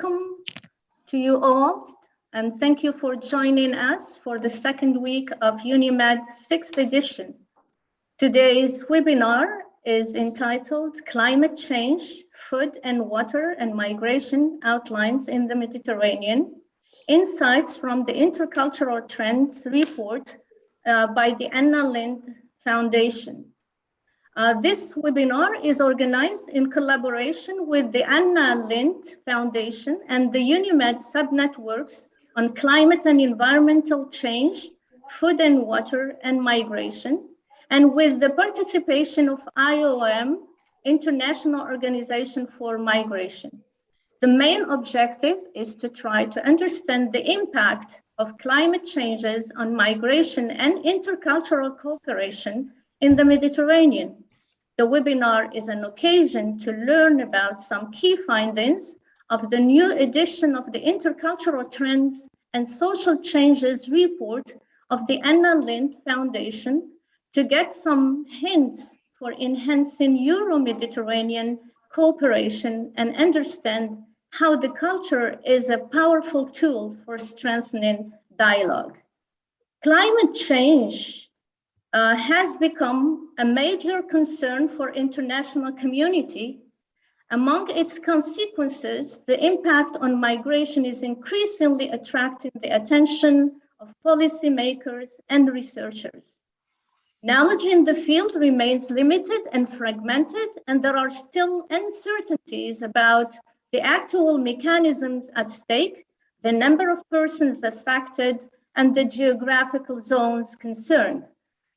welcome to you all and thank you for joining us for the second week of UNIMED sixth edition. Today's webinar is entitled Climate Change, Food and Water and Migration Outlines in the Mediterranean, Insights from the Intercultural Trends Report uh, by the Anna Lindh Foundation. Uh, this webinar is organized in collaboration with the Anna Lindh Foundation and the UNIMED subnetworks on climate and environmental change, food and water and migration, and with the participation of IOM, International Organization for Migration. The main objective is to try to understand the impact of climate changes on migration and intercultural cooperation in the Mediterranean. The webinar is an occasion to learn about some key findings of the new edition of the Intercultural Trends and Social Changes report of the Anna Lindh Foundation to get some hints for enhancing Euro-Mediterranean cooperation and understand how the culture is a powerful tool for strengthening dialogue. Climate change uh, has become a major concern for international community. Among its consequences, the impact on migration is increasingly attracting the attention of policymakers and researchers. Knowledge in the field remains limited and fragmented, and there are still uncertainties about the actual mechanisms at stake, the number of persons affected, and the geographical zones concerned.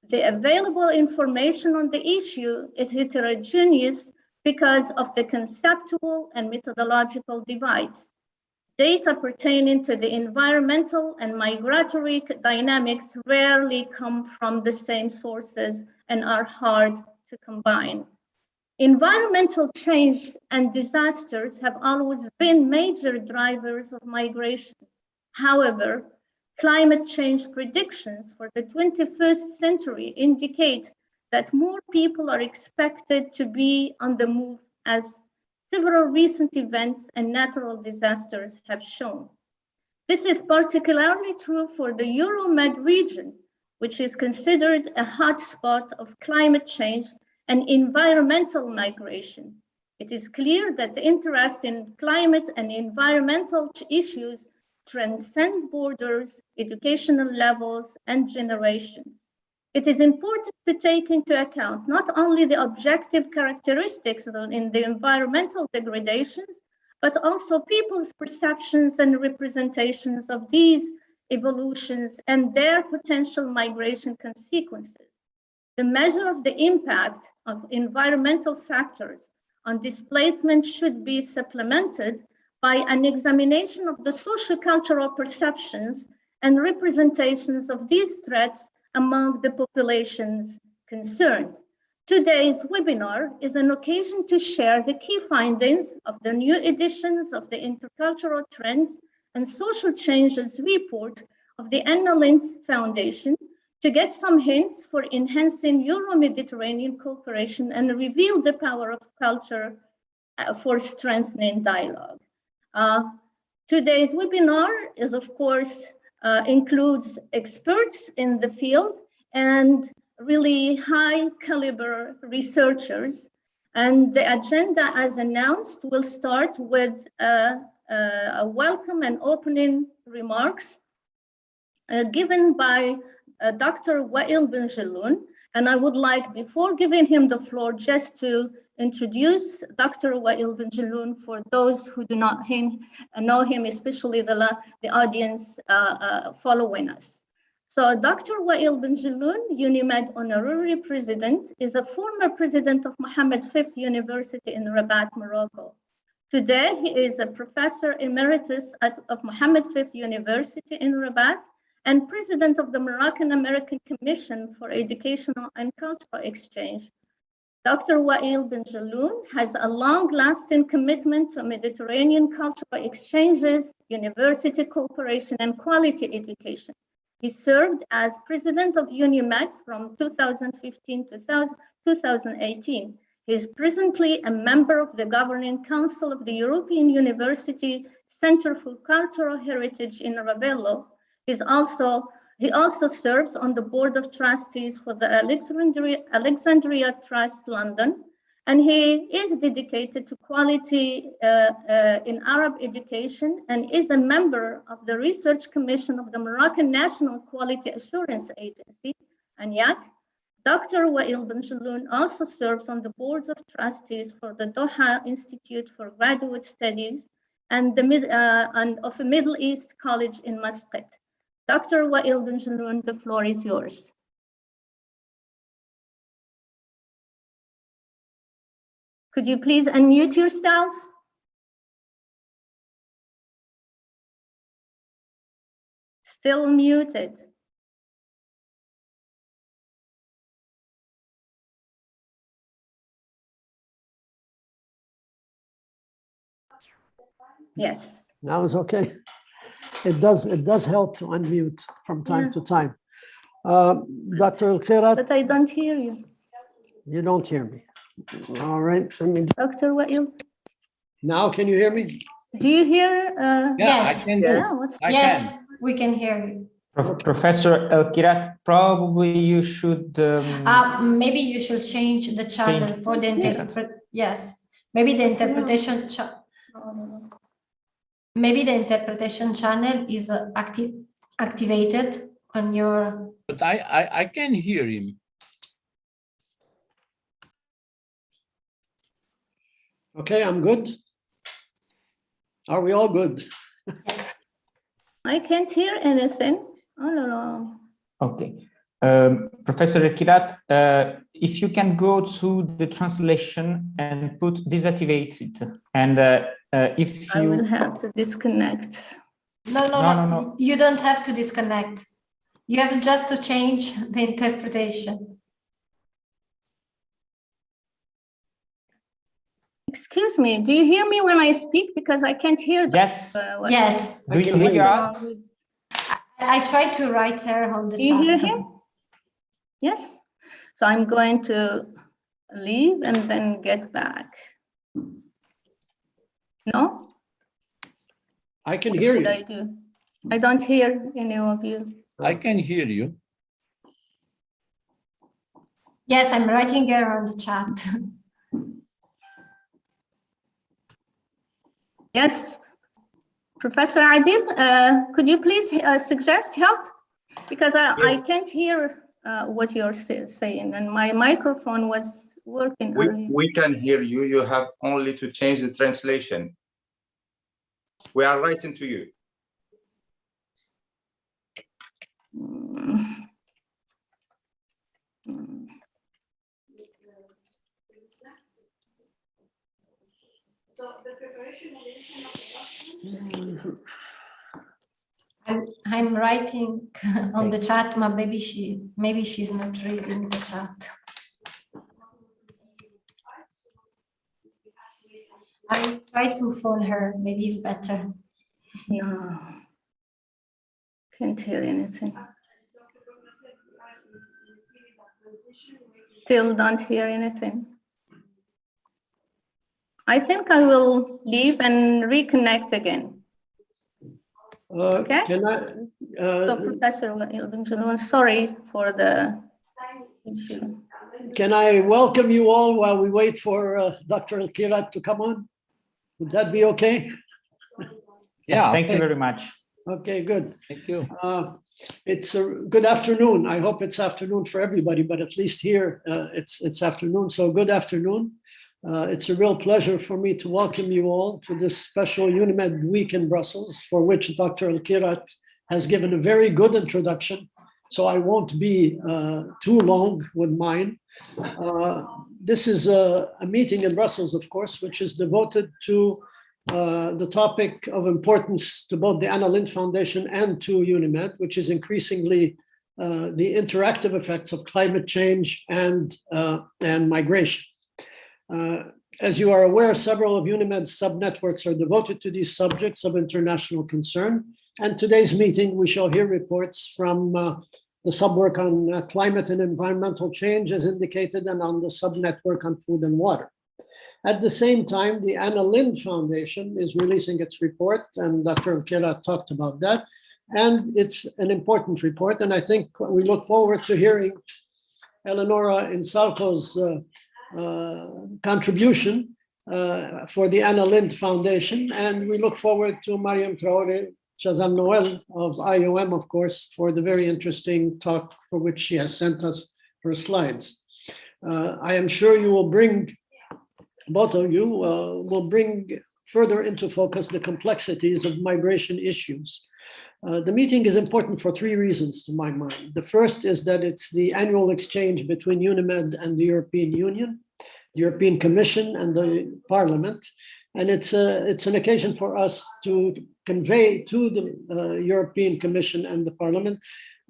The available information on the issue is heterogeneous because of the conceptual and methodological divides. Data pertaining to the environmental and migratory dynamics rarely come from the same sources and are hard to combine. Environmental change and disasters have always been major drivers of migration. However, Climate change predictions for the 21st century indicate that more people are expected to be on the move as several recent events and natural disasters have shown. This is particularly true for the Euromed region, which is considered a hotspot of climate change and environmental migration. It is clear that the interest in climate and environmental issues transcend borders, educational levels, and generations. It is important to take into account not only the objective characteristics in the environmental degradations, but also people's perceptions and representations of these evolutions and their potential migration consequences. The measure of the impact of environmental factors on displacement should be supplemented by an examination of the socio-cultural perceptions and representations of these threats among the populations concerned. Today's webinar is an occasion to share the key findings of the new editions of the Intercultural Trends and Social Changes report of the Anna Lindh Foundation to get some hints for enhancing Euro-Mediterranean cooperation and reveal the power of culture uh, for strengthening dialogue. Uh, today's webinar is, of course, uh, includes experts in the field and really high caliber researchers. And the agenda, as announced, will start with a, a, a welcome and opening remarks uh, given by uh, Dr. Wael Benjelloun. And I would like, before giving him the floor, just to introduce Dr. Wael Benjelloun for those who do not him, know him, especially the, the audience uh, uh, following us. So Dr. Wael Benjelloun, UNIMED Honorary President, is a former president of Mohammed V University in Rabat, Morocco. Today, he is a professor emeritus at, of Mohammed V University in Rabat and president of the Moroccan American Commission for Educational and Cultural Exchange Dr. Wael Benjelloun has a long-lasting commitment to Mediterranean cultural exchanges, university cooperation, and quality education. He served as president of UNIMED from 2015 to 2018. He is presently a member of the Governing Council of the European University Center for Cultural Heritage in Ravello. He's also, he also serves on the Board of Trustees for the Alexandria, Alexandria Trust London, and he is dedicated to quality uh, uh, in Arab education and is a member of the Research Commission of the Moroccan National Quality Assurance Agency, ANEAQ. Dr. Wael Benjelloun also serves on the boards of trustees for the Doha Institute for Graduate Studies and, the uh, and of a Middle East College in Muscat. Dr. Wael Benjelloun, the floor is yours. Could you please unmute yourself? Still muted. Yes. Now it's okay. It does, it does help to unmute from time Yeah. to time. Uh, Dr. Kirat, But I don't hear you. you don't hear me. All right, I mean, Dr. Wael, now can you hear me? do you hear? uh, Yeah, I Yes. can, Yeah, I Yes, can. we can hear you. Prof- Professor El Kirat, probably you should. um, Uh, maybe you should change the channel Change. for the Yeah. yes. Maybe the interpretation, cha- oh, maybe the interpretation channel is uh, active, activated on your, But I, I, I can hear him. Okay, I'm good. Are we all good? I can't hear anything. Oh, no, no. Okay. Um, Professor El Kirat, uh, if you can go to the translation and put deactivate it, and uh, uh, if I will you, have to disconnect. no, no, No, no, no, no. you don't have to disconnect. You have just to change the interpretation. Excuse me, do you hear me when I speak? Because I can't hear. the- yes, uh, what- Yes, do you hear hear you. us? I tried to write her on the Do you hear him? Yes, so I'm going to leave and then get back. No? I can What hear you. I do? I don't hear any of you. I can hear you. Yes, I'm writing her on the chat. Yes, Professor Adil, uh, could you please uh, suggest help? Because I, I can't hear uh, what you're sa- saying and my microphone was working We, earlier. we can hear you. You have only to change the translation. We are writing to you. Mm. Mm. I'm, I'm writing on the chat, but maybe she, maybe she's not reading the chat. I try to phone her, maybe it's better. No. Can't hear anything. Still don't hear anything. I think I will leave and reconnect again. Uh, Okay. Can I, So uh, Professor Wael sorry for the issue. can I welcome you all while we wait for uh, Dr. El Kirat to come on? Would that be okay? Yeah, Thank you very much. Okay, good. thank you. Uh, It's a good afternoon. I hope it's afternoon for everybody, but at least here, uh, it's, it's afternoon. So good afternoon. Uh, It's a real pleasure for me to welcome you all to this special UNIMED week in Brussels, for which Dr. El Kirat has given a very good introduction. So I won't be uh, too long with mine. Uh, This is a, a meeting in Brussels, of course, which is devoted to uh, the topic of importance to both the Anna Lindh Foundation and to UNIMED, which is increasingly uh, the interactive effects of climate change and, uh, and migration. Uh, As you are aware, several of UNIMED's sub-networks are devoted to these subjects of international concern. And today's meeting, we shall hear reports from uh, the subwork on uh, climate and environmental change as indicated, and on the subnetwork on food and water. At the same time, the Anna Lindh Foundation is releasing its report, and Dr. Kirat talked about that. And it's an important report, and I think we look forward to hearing Eleonora Insalaco's uh, contribution uh, for the Anna Lindh Foundation, and we look forward to Mariam Traore Chazal Noel of IOM, of course, for the very interesting talk for which she has sent us her slides. Uh, I am sure you will bring, both of you uh, will bring further into focus the complexities of migration issues. Uh, the meeting is important for three reasons to my mind. The first is that it's the annual exchange between UNIMED and the European Union, European Commission and the Parliament. And it's, a, it's an occasion for us to convey to the uh, European Commission and the Parliament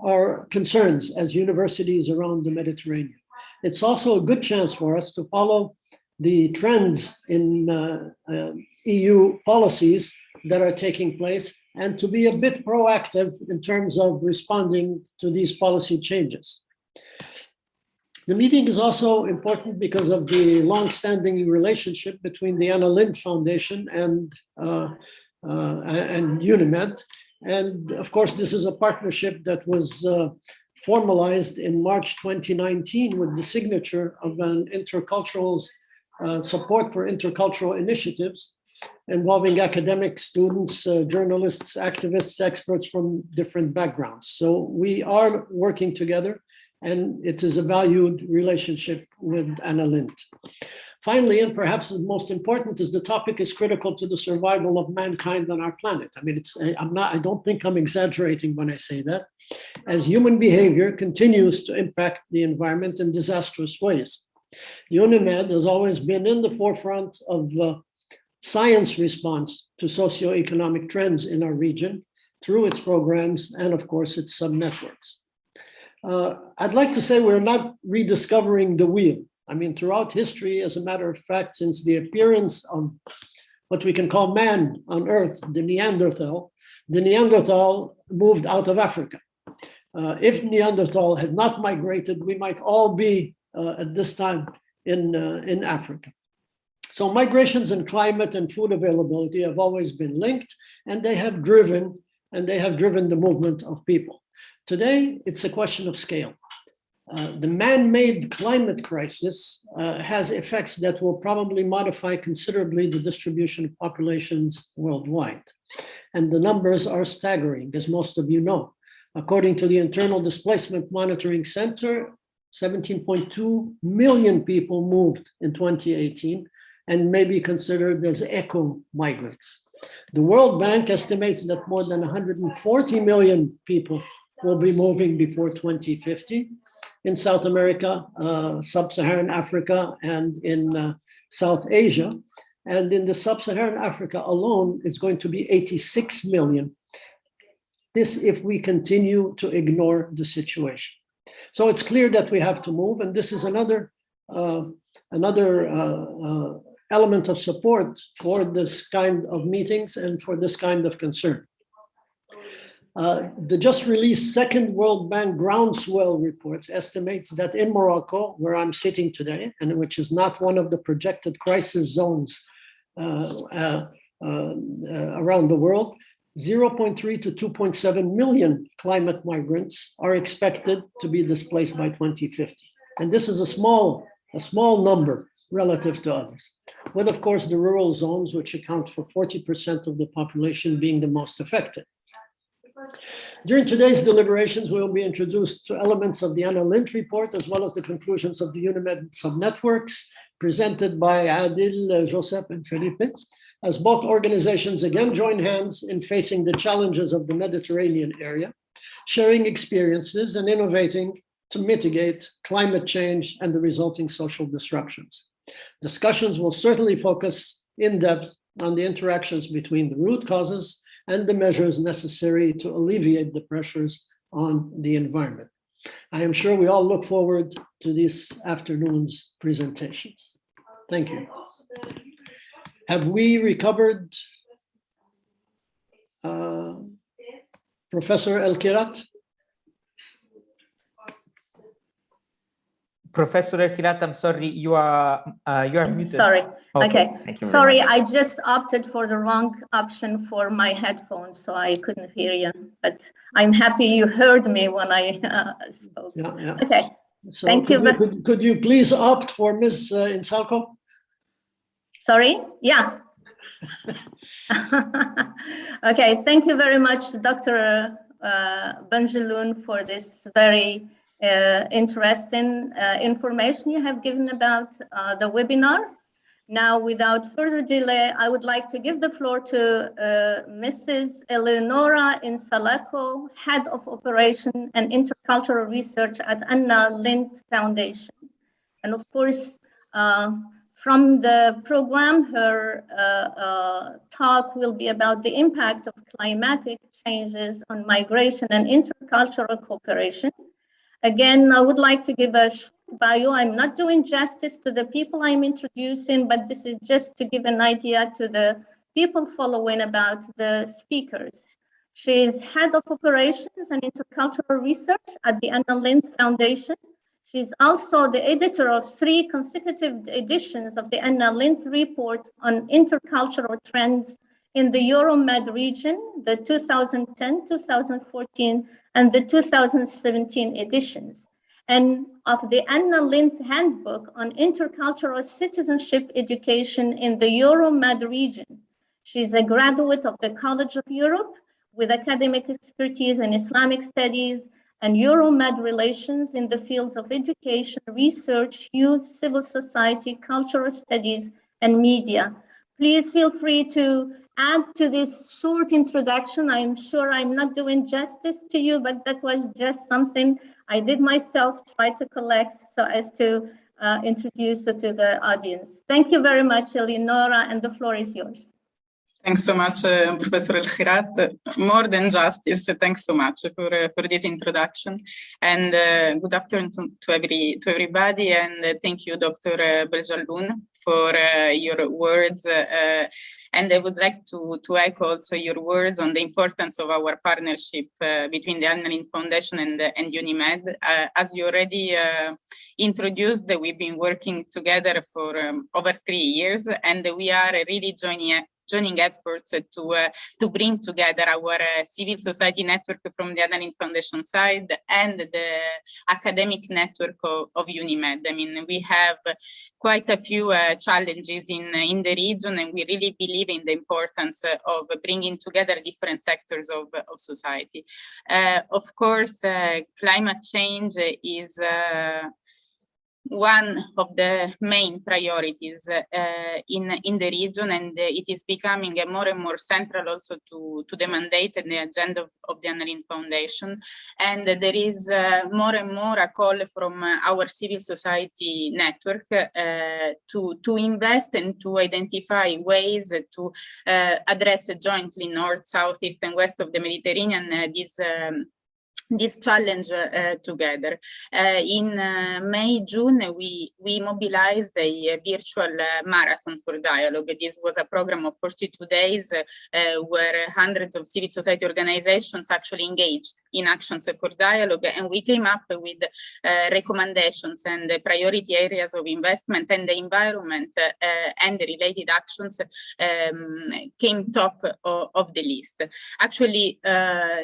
our concerns as universities around the Mediterranean. It's also a good chance for us to follow the trends in uh, uh, EU policies that are taking place and to be a bit proactive in terms of responding to these policy changes. The meeting is also important because of the long-standing relationship between the Anna Lindh Foundation and, uh, uh, and UNIMED. And of course, this is a partnership that was uh, formalized in March 2019 with the signature of an intercultural uh, support for intercultural initiatives involving academic students, uh, journalists, activists, experts from different backgrounds. So we are working together and it is a valued relationship with Anna Lindh. Finally, and perhaps the most important is the topic is critical to the survival of mankind on our planet. I mean, it's, I'm not, I don't think I'm exaggerating when I say that. As human behavior continues to impact the environment in disastrous ways. UNIMED has always been in the forefront of uh, science response to socioeconomic trends in our region through its programs and of course its subnetworks. Uh, I'd like to say we're not rediscovering the wheel. I mean, throughout history, as a matter of fact, since the appearance of what we can call man on earth, the Neanderthal, the Neanderthal moved out of Africa. Uh, if Neanderthal had not migrated, we might all be uh, at this time in, uh, in Africa. So migrations and climate and food availability have always been linked and they have driven and they have driven the movement of people. Today, it's a question of scale. Uh, the man-made climate crisis uh, has effects that will probably modify considerably the distribution of populations worldwide. And the numbers are staggering, as most of you know. According to the Internal Displacement Monitoring Center, 17.2 million people moved in 2018, and may be considered as eco migrants. The World Bank estimates that more than 140 million people will be moving before 2050 in South America, uh, Sub-Saharan Africa, and in uh, South Asia. And in the Sub-Saharan Africa alone, it's going to be 86 million. This if we continue to ignore the situation. So it's clear that we have to move, and this is another uh, another uh, uh, element of support for this kind of meetings and for this kind of concern. Uh, the just released second World Bank groundswell report estimates that in Morocco, where I'm sitting today, and which is not one of the projected crisis zones uh, uh, uh around the world, 0.3 to 2.7 million climate migrants are expected to be displaced by 2050. And this is a small, a small number relative to others, with of course the rural zones, which account for 40% of the population being the most affected. During today's deliberations, we will be introduced to elements of the Anna Lindh report, as well as the conclusions of the UNIMED subnetworks presented by Adil, uh, Josep, and Felipe, as both organizations again join hands in facing the challenges of the Mediterranean area, sharing experiences and innovating to mitigate climate change and the resulting social disruptions. Discussions will certainly focus in depth on the interactions between the root causes and the measures necessary to alleviate the pressures on the environment. I am sure we all look forward to this afternoon's presentations. Thank you. Have we recovered uh, Professor El Kirat? Professor Kirat, I'm sorry, you are uh, you are muted. Sorry. Okay. thank you Sorry, much. I just opted for the wrong option for my headphones, so I couldn't hear you. But I'm happy you heard me when I uh, spoke. Yeah, yeah. Okay, So Thank could you ve- Could, could you please opt for Ms. uh, Insalaco? sorry? Yeah. Okay, thank you very much, Dr. uh, Benjelloun, for this very uh, interesting uh, information you have given about uh, the webinar. Now, without further delay, I would like to give the floor to uh, Mrs. Eleonora Insalaco, Head of Operation and Intercultural Research at Anna Lindh Foundation. And of course, uh, from the program, her uh, talk will be about the impact of climatic changes on migration and intercultural cooperation. Again, I would like to give a bio. I'm not doing justice to the people I'm introducing, but this is just to give an idea to the people following about the speakers. She is Head of Operations and Intercultural Research at the Anna Lindh Foundation. She's also the editor of three consecutive editions of the Anna Lindh Report on Intercultural Trends in the Euromed region, the 2010, 2014, and the 2017 editions, and of the Anna Lindh Handbook on Intercultural Citizenship Education in the Euromed region. She's a graduate of the College of Europe with academic expertise in Islamic studies and Euromed relations in the fields of education, research, youth, civil society, cultural studies, and media. Please feel free to add to this short introduction. I'm sure I'm not doing justice to you, but that was just something I did myself try to collect so as to uh, introduce to the audience. Thank you very much, Eleonora, and the floor is yours. Thanks so much, uh, Professor El Kirat. More than justice, thanks so much for uh, for this introduction. And uh, good afternoon to, to every to everybody. And thank you, Dr. Uh, Benjelloun, for your words. And I would like to to echo also your words on the importance of our partnership between the Anna Lindh Foundation and and UNIMED. As you already introduced, we've been working together for um, over three years, and we are really joining joining efforts to uh, to bring together our uh, civil society network from the Anna Lindh Foundation side and the academic network of, of UNIMED. I mean, we have quite a few uh, challenges in in the region, and we really believe in the importance of bringing together different sectors of, of society. Of course, climate change is one of the main priorities uh, in in the region and uh, it is becoming more and more central also to to the mandate and the agenda of, of the Anna Lindh Foundation. And there is uh, more and more a call from uh, our civil society network uh, to to invest and to identify ways to uh, address jointly north south east and west of the Mediterranean this um, this challenge uh, together. Uh, in uh, May, June, we, we mobilized a, virtual marathon for dialogue. This was a program of 42 days where hundreds of civil society organizations actually engaged in actions for dialogue. And we came up with recommendations and priority areas of investment and the environment and the related actions um, came top of, of, the list. Actually,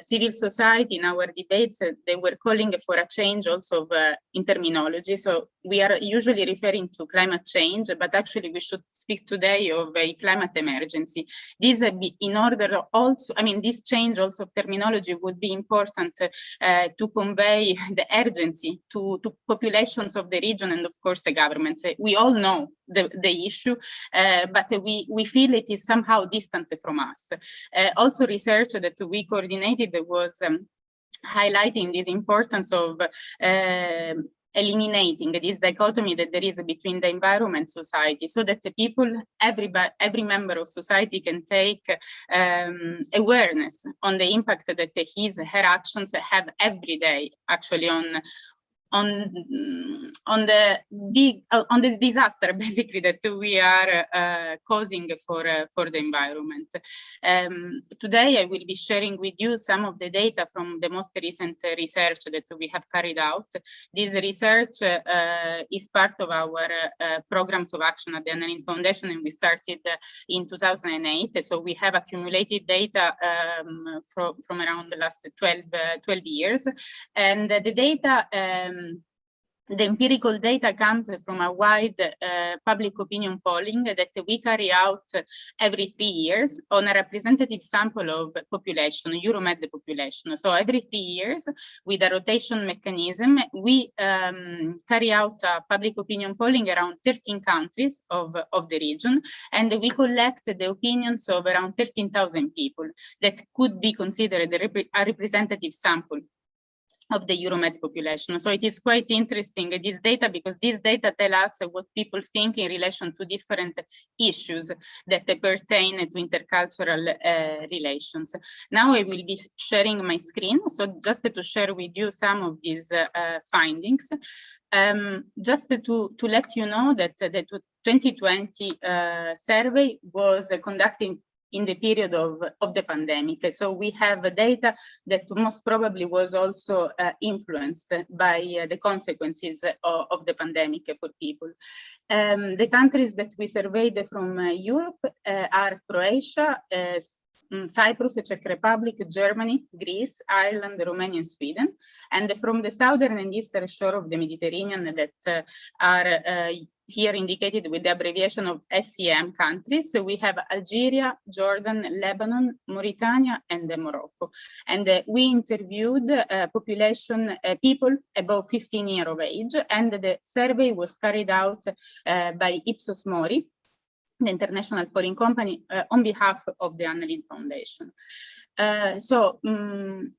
civil society in our debates, uh, they were calling for a change also of uh, in terminology. So we are usually referring to climate change, but actually we should speak today of a climate emergency. This uh, in order also, I mean, this change also of terminology would be important uh, to convey the urgency to, to populations of the region and of course the governments. We all know the, the issue, uh, but we, we feel it is somehow distant from us. Uh, also research that we coordinated was um, highlighting this importance of uh, eliminating this dichotomy that there is between the environment society so that the people every every member of society can take um, awareness on the impact that his her actions have every day actually on on on the big uh, on the disaster basically that we are uh, causing for uh, for the environment. Um, today I will be sharing with you some of the data from the most recent uh, research that we have carried out. This research uh, is part of our uh, programs of action at the Anna Lindh Foundation and we started in 2008. So we have accumulated data um, from, from around the last 12, 12 years and the data um, the empirical data comes from a wide uh, public opinion polling that we carry out every three years on a representative sample of population, Euromed population. So every three years, with a rotation mechanism, we um, carry out a public opinion polling around 13 countries of, of the region, and we collect the opinions of around 13,000 people that could be considered a, rep a representative sample of the Euromed population. So it is quite interesting, this data, because this data tell us what people think in relation to different issues that pertain to intercultural uh, relations. Now I will be sharing my screen. So just to share with you some of these uh, uh, findings. Um, just to, to let you know that the 2020 uh, survey was conducted in the period of, of the pandemic. So we have data that most probably was also uh, influenced by uh, the consequences of, of, the pandemic for people. Um, the countries that we surveyed from uh, Europe uh, are Croatia, uh, mm, Cyprus, Czech Republic, Germany, Greece, Ireland, Romania, and Sweden. And from the southern and eastern shore of the Mediterranean that uh, are here indicated with the abbreviation of SEM countries. So we have Algeria, Jordan, Lebanon, Mauritania, and Morocco. And uh, we interviewed uh, population uh, people above 15 years of age, and the survey was carried out uh, by Ipsos Mori, the international polling company, uh, on behalf of the Anna Lindh Foundation. Uh, so um,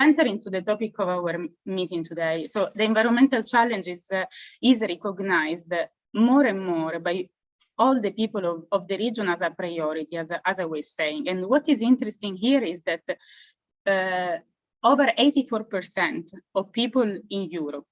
enter into the topic of our meeting today. So the environmental challenge is, uh, is recognized more and more by all the people of, of the region as a priority, as, as I was saying. And what is interesting here is that uh, over 84% of people in Europe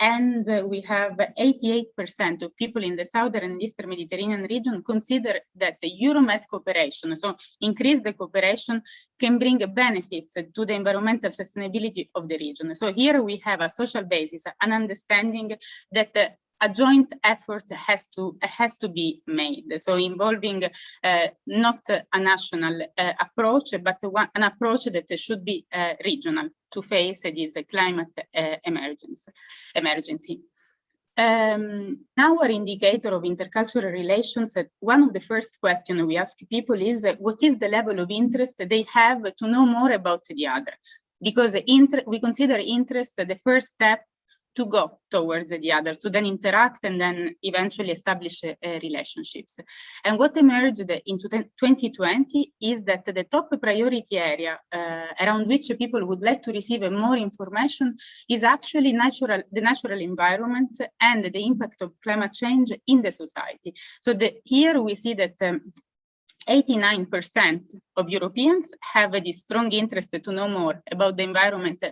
and we have 88% of people in the southern and eastern Mediterranean region consider that the Euromed cooperation, so increase the cooperation, can bring benefits to the environmental sustainability of the region. So here we have a social basis, an understanding that a joint effort has to has to be made so involving uh, not a national uh, approach but one, an approach that should be uh, regional to face this climate uh, emergency emergency um, now our indicator of intercultural relations, one of the first questions we ask people is, what is the level of interest they have to know more about the other? Because we consider interest the first step to go towards the other, to then interact and then eventually establish uh, relationships. And what emerged in 2020 is that the top priority area uh, around which people would like to receive more information is actually natural, the natural environment and the impact of climate change in the society. So the, here we see that 89% um, of Europeans have a strong interest to know more about the environment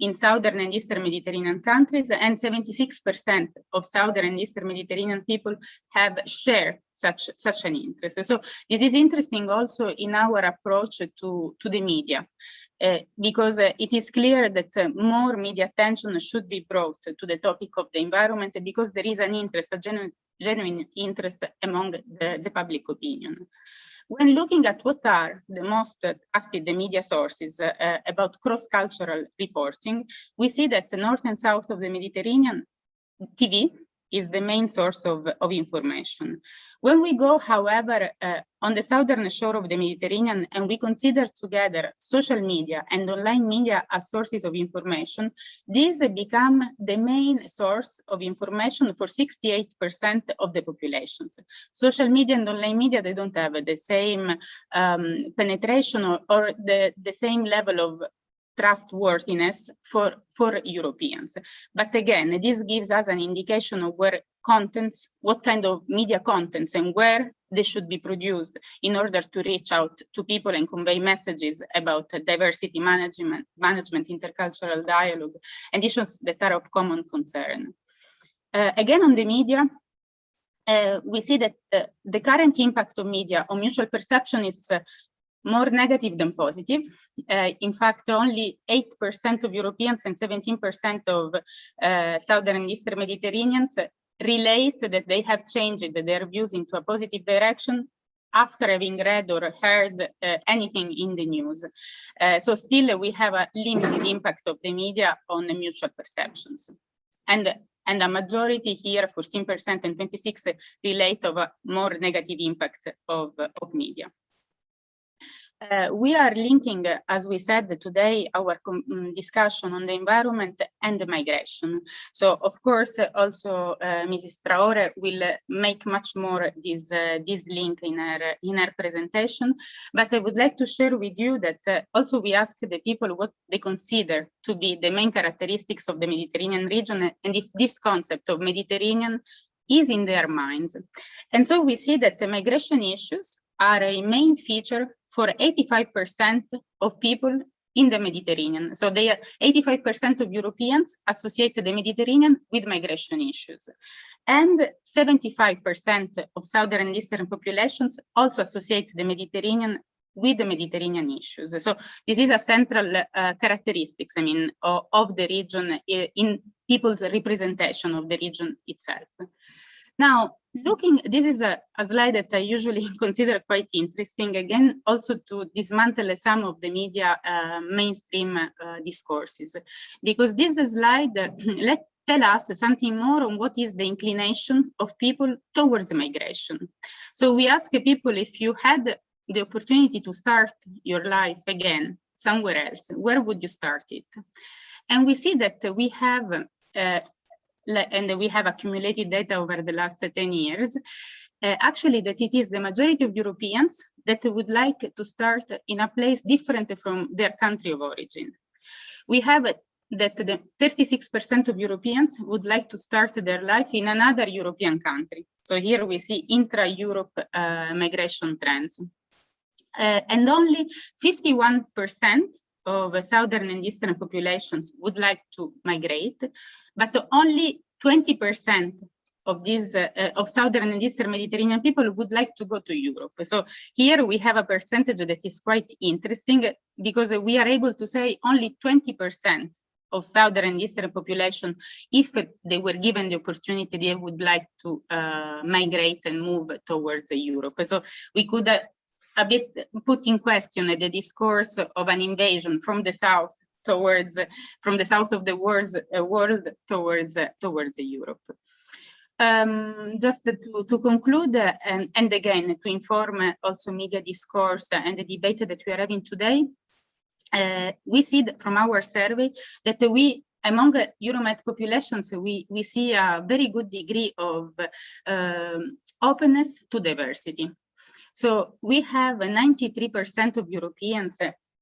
in southern and eastern Mediterranean countries, and 76% of southern and eastern Mediterranean people have shared such, such an interest. So this is interesting also in our approach to, to the media, uh, because uh, it is clear that uh, more media attention should be brought to the topic of the environment because there is an interest, a genuine, genuine interest among the, the public opinion. When looking at what are the most the media sources uh, about cross-cultural reporting, we see that the north and south of the Mediterranean, TV is the main source of, of information. When we go, however, uh, on the southern shore of the Mediterranean and we consider together social media and online media as sources of information, these become the main source of information for 68% of the populations. Social media and online media, they don't have the same um, penetration or, or the, the same level of trustworthiness for, for Europeans. But again, this gives us an indication of where contents, what kind of media contents and where they should be produced in order to reach out to people and convey messages about diversity management, management, intercultural dialogue, and issues that are of common concern. Uh, again, on the media, uh, we see that uh, the current impact of media on mutual perception is uh, more negative than positive. Uh, in fact, only 8% of Europeans and 17% of uh, Southern and Eastern Mediterraneans relate that they have changed their views into a positive direction after having read or heard uh, anything in the news. Uh, so still we have a limited impact of the media on the mutual perceptions. And and a majority here, 14% and 26 relate of a more negative impact of, of media. Uh, we are linking, uh, as we said today, our um, discussion on the environment and the migration. So, of course, uh, also uh, Mrs. Traore will uh, make much more this uh, this link in her in her presentation. But I would like to share with you that also we ask the people what they consider to be the main characteristics of the Mediterranean region, and if this concept of Mediterranean is in their minds. And so we see that the migration issues are a main feature for 85% of people in the Mediterranean. So they are 85% of Europeans associate the Mediterranean with migration issues. And 75% of Southern and Eastern populations also associate the Mediterranean with the Mediterranean issues. So this is a central uh, characteristics, I mean, of, of the region in people's representation of the region itself. Now, looking, this is a, a, slide that I usually consider quite interesting, again, also to dismantle some of the media uh, mainstream uh, discourses, because this slide let tell us something more on what is the inclination of people towards migration. So we ask people if you had the opportunity to start your life again somewhere else, where would you start it? And we see that we have uh, and we have accumulated data over the last 10 years, uh, actually that it is the majority of Europeans that would like to start in a place different from their country of origin. We have that the 36% of Europeans would like to start their life in another European country. So here we see intra-Europe uh, migration trends. Uh, and only 51% of southern and eastern populations would like to migrate, but only 20% of these uh, of southern and eastern Mediterranean people would like to go to Europe. So here we have a percentage that is quite interesting because we are able to say only 20% of southern and eastern population, if they were given the opportunity, they would like to uh, migrate and move towards Europe. So we could uh, a bit put in question the discourse of an invasion from the south towards from the south of the world, uh, world towards uh, towards Europe. Um, just to, to conclude uh, and, and again to inform also media discourse and the debate that we are having today, uh, we see from our survey that we among Euromed populations, we, we see a very good degree of um, openness to diversity. So we have 93% of Europeans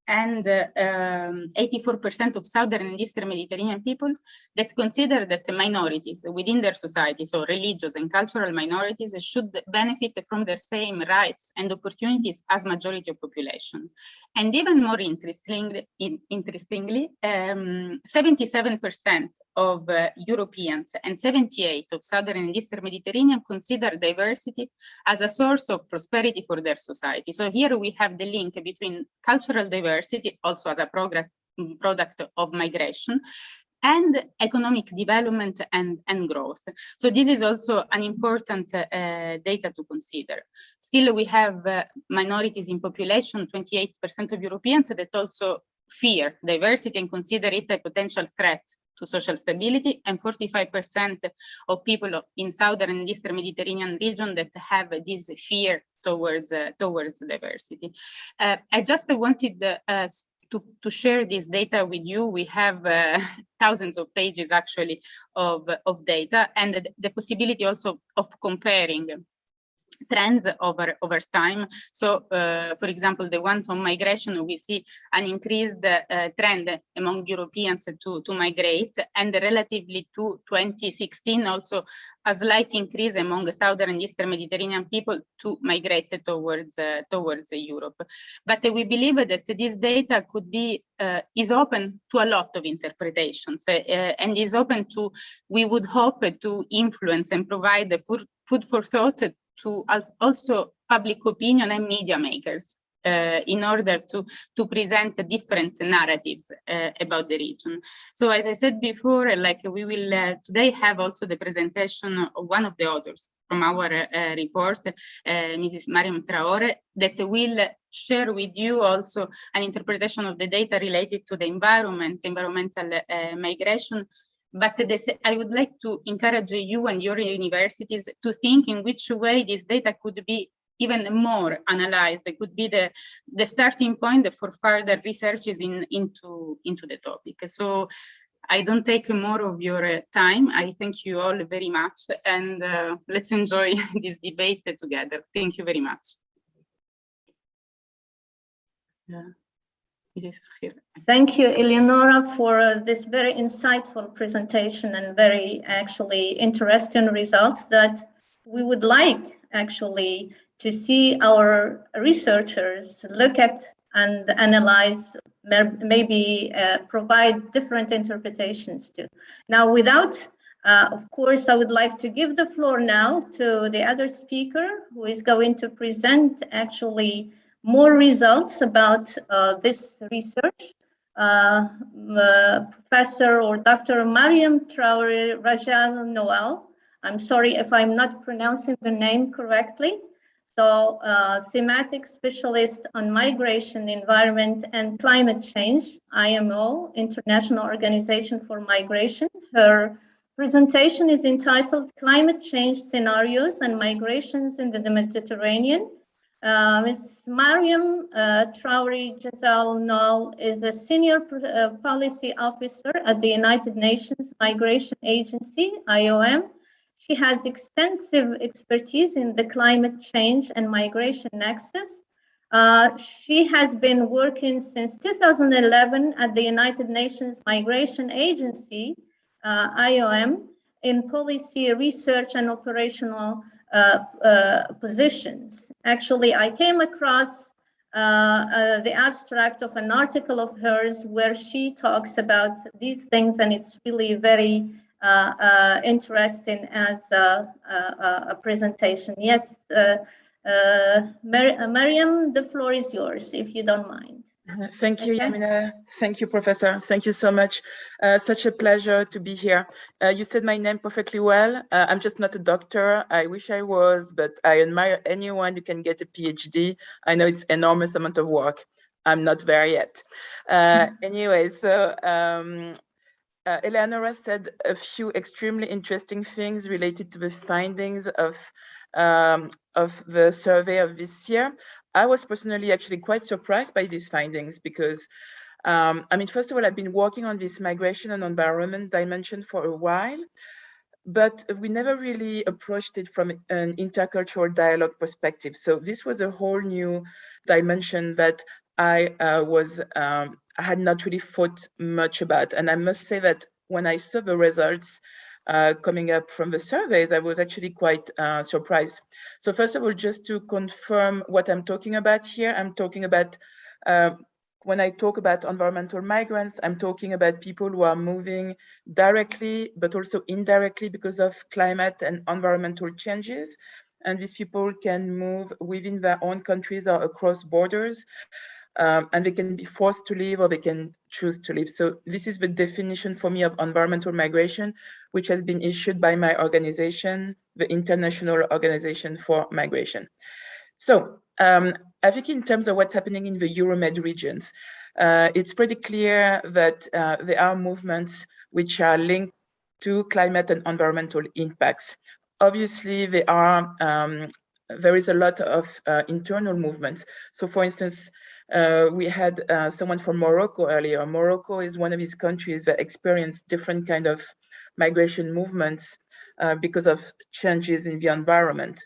and 84% um, of Southern and Eastern Mediterranean people that consider that minorities within their society, so religious and cultural minorities, should benefit from the same rights and opportunities as majority of population. And even more interestingly, interestingly 77% um, of uh, Europeans and 78 of Southern and Eastern Mediterranean consider diversity as a source of prosperity for their society. So here we have the link between cultural diversity, also as a product, product of migration, and economic development and, and growth. So this is also an important uh, data to consider. Still, we have uh, minorities in population, 28% of Europeans that also fear diversity and consider it a potential threat to social stability and 45% of people in southern and eastern Mediterranean region that have this fear towards uh, towards diversity. Uh, I just wanted uh, to, to share this data with you. We have uh, thousands of pages actually of, of data and the, the possibility also of comparing trends over over time. So uh, for example the ones on migration we see an increased uh, trend among europeans to to migrate and relatively to 2016 also a slight increase among southern and eastern mediterranean people to migrate towards uh, towards europe. But we believe that this data could be uh, is open to a lot of interpretations uh, and is open to we would hope to influence and provide the food, food for thought to also public opinion and media makers uh, in order to, to present different narratives uh, about the region. So as I said before, like we will uh, today have also the presentation of one of the authors from our uh, report, uh, Mrs. Mariam Traore, that will share with you also an interpretation of the data related to the environment, environmental uh, migration, but this, I would like to encourage you and your universities to think in which way this data could be even more analyzed. It could be the, the starting point for further researches in, into, into the topic. So I don't take more of your time. I thank you all very much and uh, let's enjoy this debate together. Thank you very much. Yeah. Thank you, Eleonora, for this very insightful presentation and very actually interesting results that we would like actually to see our researchers look at and analyze, maybe uh, provide different interpretations to. Now, without, uh, of course, I would like to give the floor now to the other speaker who is going to present actually more results about uh, this research. Uh, uh, Professor or Dr. Mariam Traore Chazalnoël. I'm sorry if I'm not pronouncing the name correctly. So uh, thematic specialist on migration, environment and climate change, IMO, International Organization for Migration. Her presentation is entitled Climate Change Scenarios and Migrations in the Mediterranean, uh, Ms. Mariam uh, Chazalnoël is a senior uh, policy officer at the United Nations Migration Agency, IOM. She has extensive expertise in the climate change and migration nexus. Uh, she has been working since 2011 at the United Nations Migration Agency, uh, IOM, in policy research and operational Uh, uh, positions. Actually, I came across uh, uh, the abstract of an article of hers where she talks about these things, and it's really very interesting as a, a, a, presentation. Yes, Mar Mariam, the floor is yours, if you don't mind. Thank you, okay. Yamina. Thank you, Professor. Thank you so much. Uh, such a pleasure to be here. Uh, you said my name perfectly well. Uh, I'm just not a doctor. I wish I was, but I admire anyone who can get a PhD. I know it's enormous amount of work. I'm not there yet. Uh, anyway, so um, uh, Eleonora said a few extremely interesting things related to the findings of um, of the survey of this year. I was personally actually quite surprised by these findings because, um, I mean, first of all, I've been working on this migration and environment dimension for a while, but we never really approached it from an intercultural dialogue perspective. So this was a whole new dimension that I uh, was, um, I had not really thought much about. And I must say that when I saw the results, uh, coming up from the surveys, I was actually quite uh, surprised. So first of all, just to confirm what I'm talking about here, I'm talking about, uh, when I talk about environmental migrants, I'm talking about people who are moving directly, but also indirectly because of climate and environmental changes. And these people can move within their own countries or across borders um, and they can be forced to leave or they can choose to leave. So this is the definition for me of environmental migration, which has been issued by my organization, the International Organization for Migration. So um, I think in terms of what's happening in the Euromed regions, uh, it's pretty clear that uh, there are movements which are linked to climate and environmental impacts. Obviously, there are um, there is a lot of uh, internal movements. So for instance, uh, we had uh, someone from Morocco earlier. Morocco is one of these countries that experienced different kind of migration movements uh, because of changes in the environment.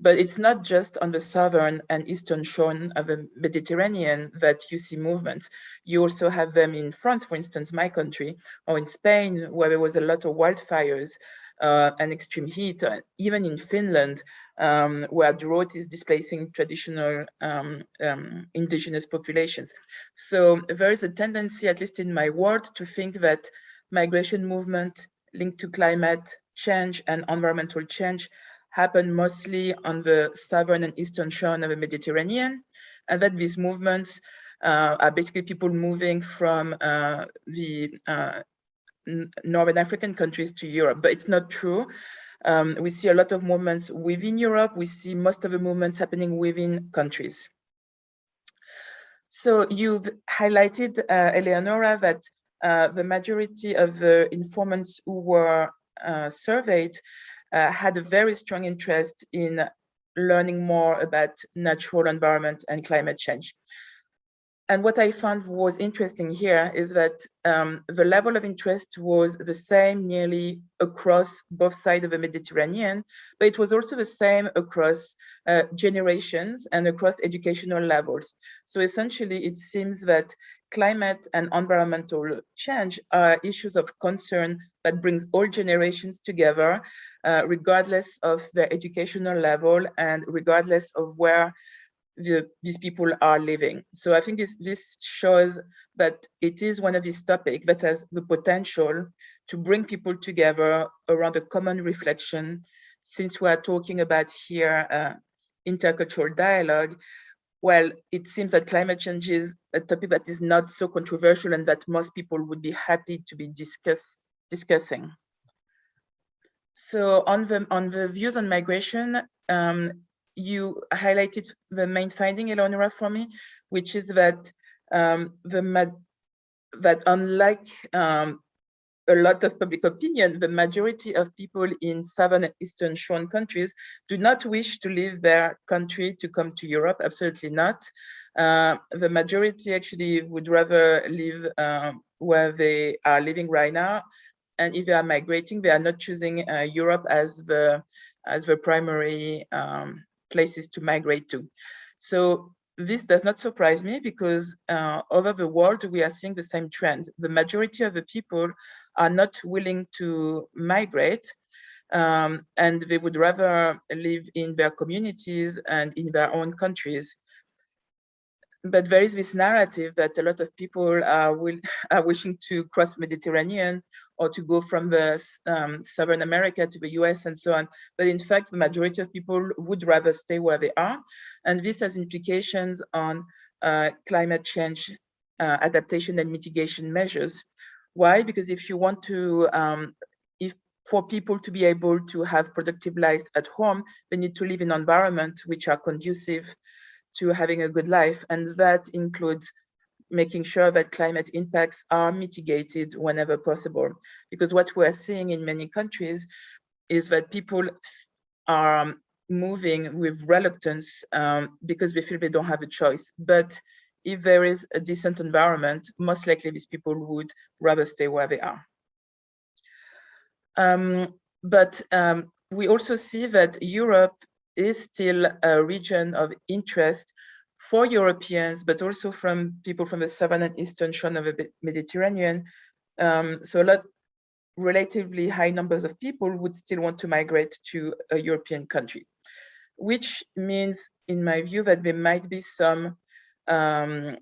But it's not just on the southern and eastern shore of the Mediterranean that you see movements. You also have them in France, for instance, my country, or in Spain, where there was a lot of wildfires and extreme heat, uh, even in Finland, um, where drought is displacing traditional um, um, indigenous populations. So there is a tendency, at least in my world, to think that migration movement linked to climate change and environmental change happen mostly on the southern and eastern shore of the Mediterranean, and that these movements uh, are basically people moving from uh, the uh, Northern African countries to Europe, but it's not true. Um, we see a lot of movements within Europe. We see most of the movements happening within countries. So you've highlighted, uh, Eleonora, that uh, the majority of the informants who were uh, surveyed uh, had a very strong interest in learning more about natural environment and climate change. And what I found was interesting here is that um, the level of interest was the same nearly across both sides of the Mediterranean, but it was also the same across uh, generations and across educational levels. So essentially, it seems that climate and environmental change are issues of concern that brings all generations together, uh, regardless of their educational level and regardless of where the, these people are living. So I think this, this shows that it is one of these topics that has the potential to bring people together around a common reflection, since we are talking about here uh, intercultural dialogue, well, it seems that climate change is a topic that is not so controversial and that most people would be happy to be discuss, discussing. So on the, on the views on migration, um, you highlighted the main finding, Eleonora, for me, which is that um, the that unlike um, a lot of public opinion, the majority of people in southern and eastern shore countries do not wish to leave their country to come to Europe, absolutely not. Uh, the majority actually would rather live um, where they are living right now. And if they are migrating, they are not choosing uh, Europe as the as the primary um, places to migrate to. So this does not surprise me because uh, over the world, we are seeing the same trend. The majority of the people are not willing to migrate um, and they would rather live in their communities and in their own countries. But there is this narrative that a lot of people are, will, are wishing to cross Mediterranean or to go from the um, Southern America to the US and so on. But in fact, the majority of people would rather stay where they are. And this has implications on uh, climate change uh, adaptation and mitigation measures. Why? Because if you want to, um, if for people to be able to have productive lives at home, they need to live in environments which are conducive to having a good life. And that includes making sure that climate impacts are mitigated whenever possible. Because what we're seeing in many countries is that people are moving with reluctance um, because they feel they don't have a choice. But if there is a decent environment, most likely these people would rather stay where they are. Um, but um, we also see that Europe is still a region of interest for Europeans, but also from people from the southern and eastern shore of the Mediterranean. Um, so a lot, relatively high numbers of people would still want to migrate to a European country, which means, in my view, that there might be some um,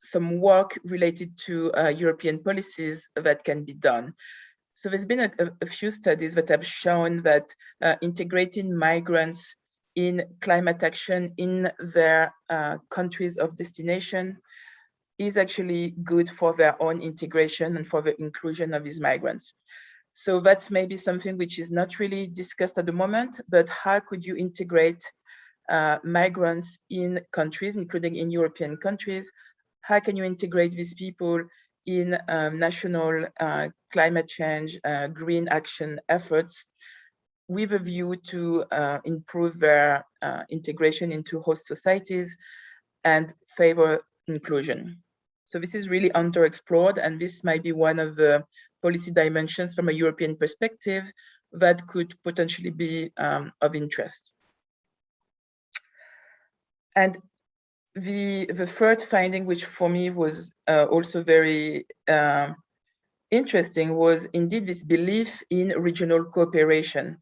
some work related to uh, European policies that can be done. So there's been a, a few studies that have shown that uh, integrating migrants in climate action in their uh, countries of destination is actually good for their own integration and for the inclusion of these migrants. So that's maybe something which is not really discussed at the moment, but how could you integrate uh, migrants in countries, including in European countries? How can you integrate these people in um, national uh, climate change, uh, green action efforts with a view to uh, improve their uh, integration into host societies and favor inclusion. So this is really underexplored, and this might be one of the policy dimensions from a European perspective that could potentially be um, of interest. and the the third finding, which for me was uh, also very uh, interesting, was indeed this belief in regional cooperation.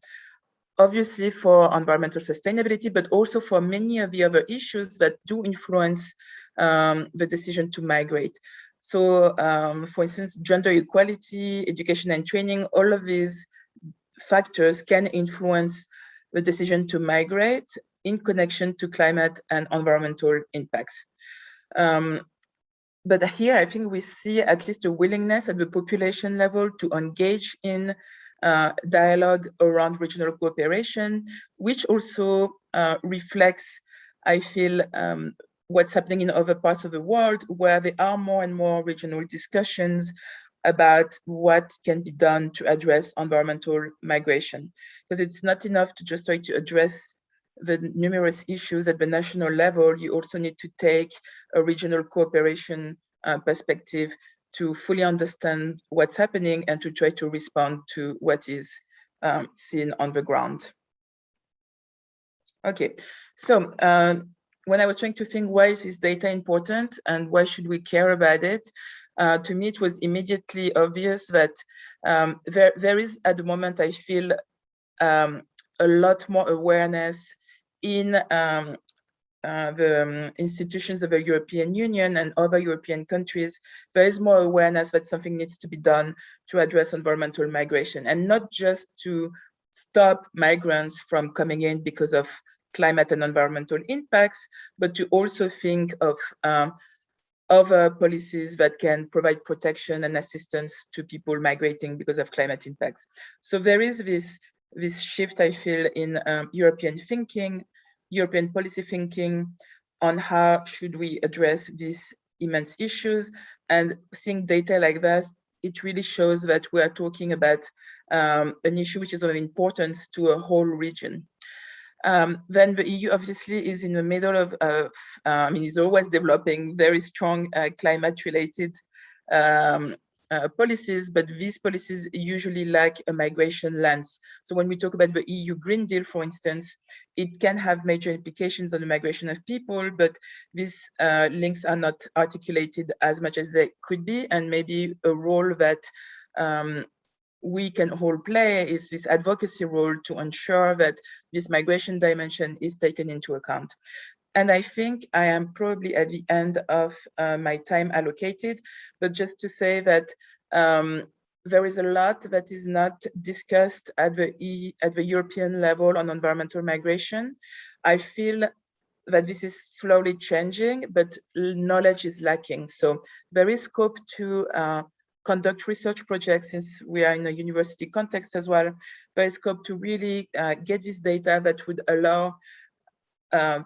Obviously for environmental sustainability, but also for many of the other issues that do influence um, the decision to migrate. So, um, for instance, gender equality, education and training, all of these factors can influence the decision to migrate in connection to climate and environmental impacts. Um, but here, I think we see at least a willingness at the population level to engage in uh, dialogue around regional cooperation, which also uh, reflects, I feel, um, what's happening in other parts of the world where there are more and more regional discussions about what can be done to address environmental migration. Because it's not enough to just try to address the numerous issues at the national level, you also need to take a regional cooperation uh, perspective to fully understand what's happening and to try to respond to what is um, seen on the ground. Okay, so uh, when I was trying to think why is this data important and why should we care about it, uh, to me it was immediately obvious that um, there, there is at the moment I feel um, a lot more awareness in um, uh, the um, institutions of the European Union and other European countries, there is more awareness that something needs to be done to address environmental migration and not just to stop migrants from coming in because of climate and environmental impacts, but to also think of um, other policies that can provide protection and assistance to people migrating because of climate impacts. So there is this, this shift, I feel, in um, European thinking European policy thinking on how should we address these immense issues and seeing data like that, it really shows that we are talking about um, an issue which is of importance to a whole region. Um, then the EU obviously is in the middle of, uh, I mean, is always developing very strong uh, climate related um, uh, policies, but these policies usually lack a migration lens. So when we talk about the EU Green Deal, for instance, it can have major implications on the migration of people, but these uh, links are not articulated as much as they could be, and maybe a role that um, we can all play is this advocacy role to ensure that this migration dimension is taken into account. And I think I am probably at the end of uh, my time allocated, but just to say that um, there is a lot that is not discussed at the, e, at the European level on environmental migration. I feel that this is slowly changing, but knowledge is lacking. So there is scope to uh, conduct research projects since we are in a university context as well. There is scope to really uh, get this data that would allow uh,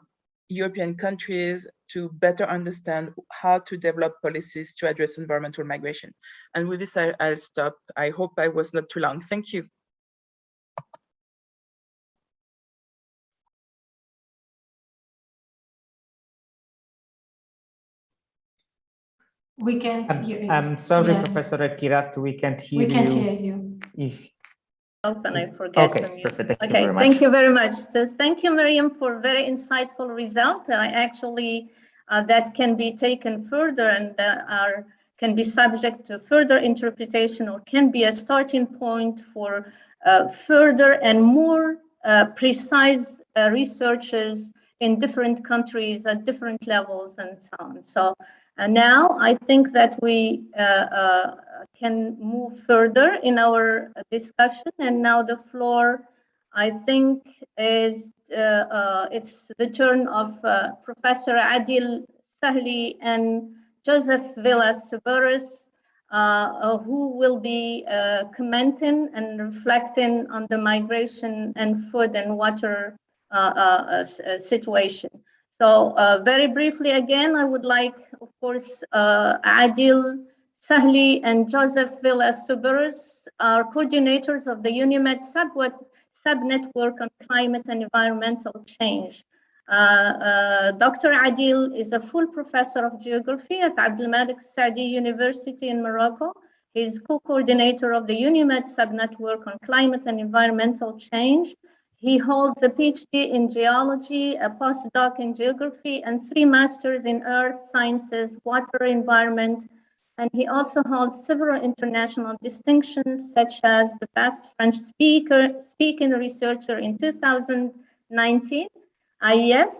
European countries to better understand how to develop policies to address environmental migration. And with this, I, will stop. I hope I was not too long. Thank you. We can't I'm, hear you. I'm sorry, Yes. Professor Kirat, we can't hear you. We you. can't hear you. If Open, I forget okay, perfect. Thank you Okay, very much. thank you very much. So thank you, Miriam, for very insightful result. I actually, uh, that can be taken further and uh, are can be subject to further interpretation or can be a starting point for uh, further and more uh, precise uh, researches in different countries at different levels and so on. So and now I think that we uh, uh, can move further in our discussion. And now the floor, I think, is uh, uh it's the turn of uh, Professor Adil Salhi and Joseph Vila Subirós, uh, who will be commenting and reflecting on the migration and food and water situation. So uh, very briefly again, I would like, of course, uh, Adil Salhi and Joseph Vila Subirós are coordinators of the UNIMED sub-network on climate and environmental change. Uh, uh Dr. Adil is a full professor of geography at Abdelmalek Saadi University in Morocco. He's co-coordinator of the UNIMED sub-network on climate and environmental change He holds a PhD in geology, a postdoc in geography, and three masters in earth sciences, water, environment, and he also holds several international distinctions, such as the Best French Speaker Speaking Researcher in 2019, IEF,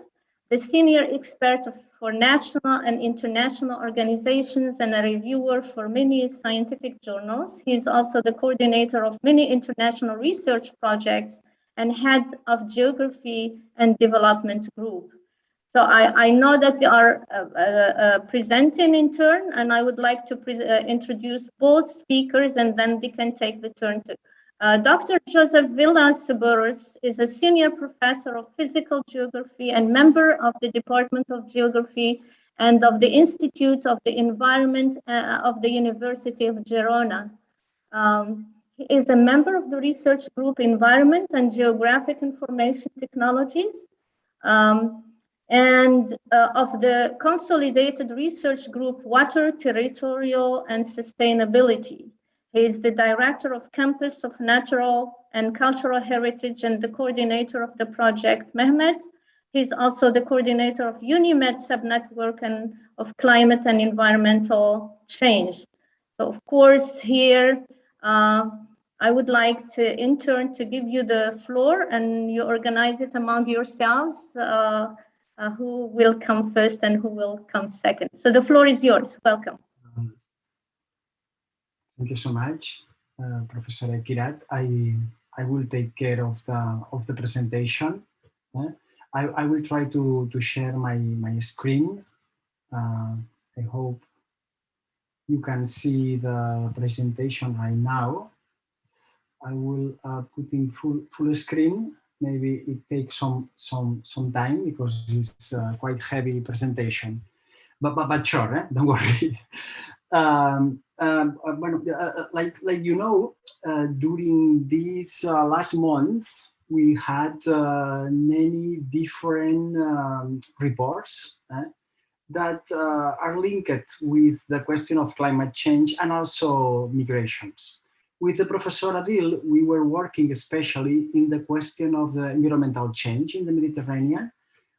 the Senior Expert for National and International Organizations, and a reviewer for many scientific journals. He's also the coordinator of many international research projects and head of geography and development group. So I, I know that we are uh, uh, uh, presenting in turn, and I would like to uh, introduce both speakers, and then they can take the turn to. Uh, Dr. Joseph Vila Subirós is a senior professor of physical geography and member of the Department of Geography and of the Institute of the Environment uh, of the University of Girona. Um, he is a member of the research group Environment and Geographic Information Technologies. Um, and uh, of the consolidated research group Water, Territorial and Sustainability. He is the director of Campus of Natural and Cultural Heritage and the coordinator of the project Mehmet. He's also the coordinator of UNIMED subnetwork and of climate and environmental change. So of course here, uh, I would like to in turn to give you the floor and you organize it among yourselves. Uh, uh, who will come first and who will come second. So the floor is yours. Welcome. Um, thank you so much, uh, Professor Kirat. I I will take care of the of the presentation. I, I will try to to share my my screen. Uh, I hope you can see the presentation right now. I will uh, put in full full screen. Maybe it takes some some some time because it's uh, quite heavy presentation. But but, but sure eh? don't worry. Um, um, uh, uh, uh, like like you know uh, during these last months we had many different um, reports eh, that are linked with the question of climate change and also migrations with the Professor Adil, we were working especially in the question of the environmental change in the Mediterranean.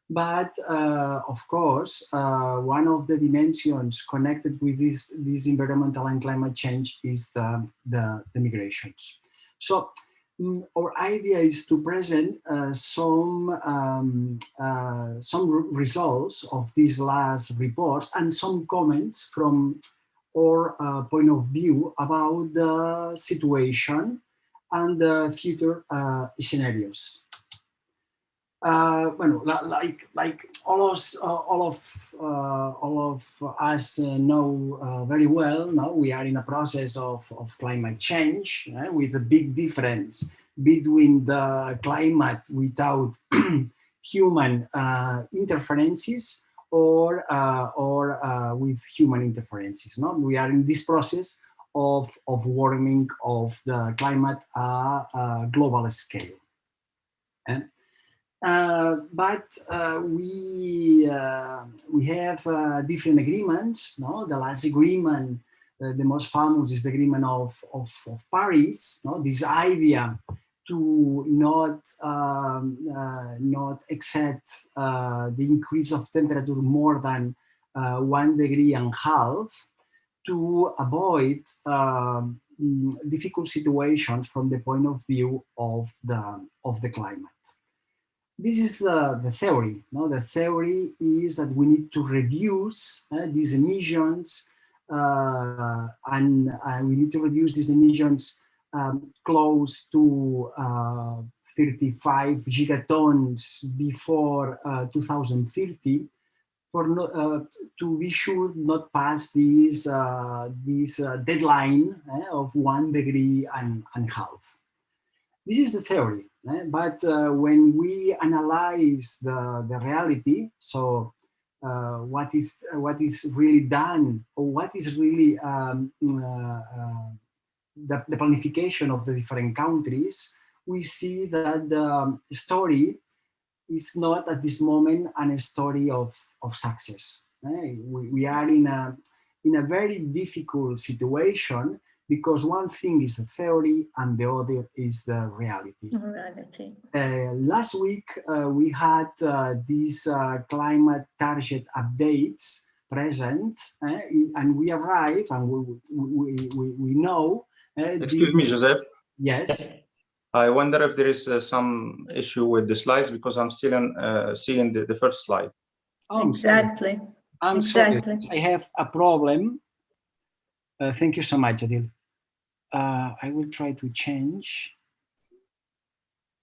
But uh, of course, uh, one of the dimensions connected with this, this environmental and climate change is the, the, the migrations. So um, our idea is to present uh, some, um, uh, some results of these last reports and some comments from or uh, point of view about the situation and the future uh, scenarios. Uh, well, like like all of uh, all of uh, all of us know very well, now we are in a process of of climate change eh, with a big difference between the climate without human interferences or, uh, or uh, with human interferences. No? We are in this process of, of warming of the climate at global scale. And, uh, but uh, we uh, we have uh, different agreements. No, the last agreement, the most famous, is the agreement of of, of Paris. No, this idea to not um, uh, not accept uh, the increase of temperature more than uh, one degree and a half to avoid um, difficult situations from the point of view of the of the climate. This is the, the theory. No? The theory is that we need to reduce uh, these emissions uh, and uh, we need to reduce these emissions um, close to uh, 35 gigatons before uh, 2030 for no, uh, to be sure not pass this, uh, this uh, deadline eh, of one degree and, and half. This is the theory, eh? but uh, when we analyze the, the reality, so what is what is really done or what is really um, the, the planification of the different countries, we see that the story is not at this moment a story of, of success. We, we are in a, in a very difficult situation because one thing is the theory and the other is the reality. Reality. Uh, last week, uh, we had uh, these uh, climate target updates present, uh, and we arrive and we, we, we, we know. Uh, Excuse the- me, Joseph. Yes. I wonder if there is uh, some issue with the slides because I'm still in, uh, seeing the, the first slide. Oh, I'm sorry. Exactly. I'm sorry. I have a problem. Uh, thank you so much, Adil. Uh, I will try to change.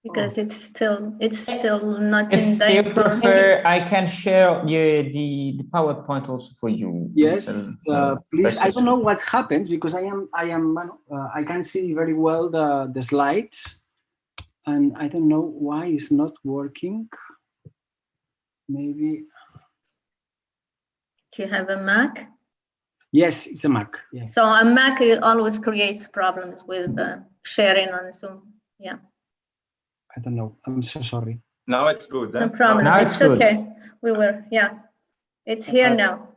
Because it's still, it's still not in If you prefer, I can share the, the, the PowerPoint also for you. Yes, Mr. uh, please. I don't know what happens because I am, I am, uh, I can see very well the, the slides. And I don't know why it's not working. Maybe, Do you have a Mac? yes, it's a Mac. Yeah. So a Mac it always creates problems with uh, sharing on Zoom. Yeah, I don't know. I'm so sorry. Now it's good. no problem. Now It's it's good. okay. We were, yeah. It's here Uh, now.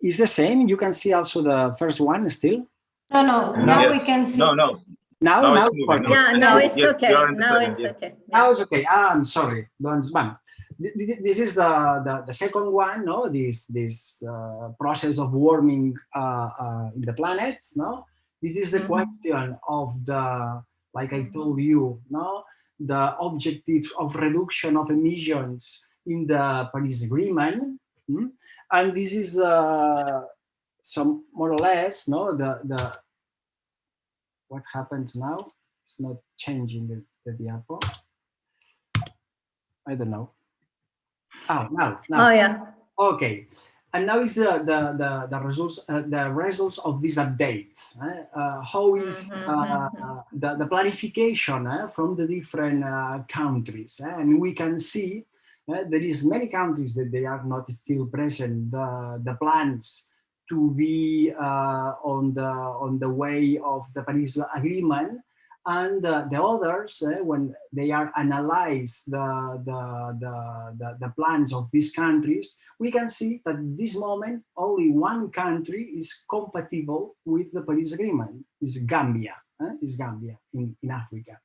It's the same. You can see also the first one still. No, no, now Yeah. we can see. No, no. Now, Now now, it's moving. working. Yeah, now yes, it's yes, okay. you are in the Now present, it's yeah. okay. Now it's okay. Ah, I'm sorry. Don't spam. Th- th- This is the, the, the second one, no? This, this uh, process of warming uh, uh, in the planet, no? This is the Mhm. question of the, like I told you, no? The objective of reduction of emissions in the Paris Agreement. hmm? And this is uh, some more or less, no? The, the, what happens now? It's not changing the, the diapo. I don't know. Oh, now, now. Oh, yeah. Okay. And now is the the the, the results uh, the results of these updates. eh? Uh, how is Mhm, uh, mhm. the the planification eh, from the different uh, countries? eh? And we can see uh, there is many countries that they are not still present. The the plans to be uh, on the on the way of the Paris Agreement and uh, the others, uh, when they are analyze the, the, the, the, plans of these countries, we can see that at this moment, only one country is compatible with the Paris Agreement, is Gambia, uh, is Gambia in, in Africa.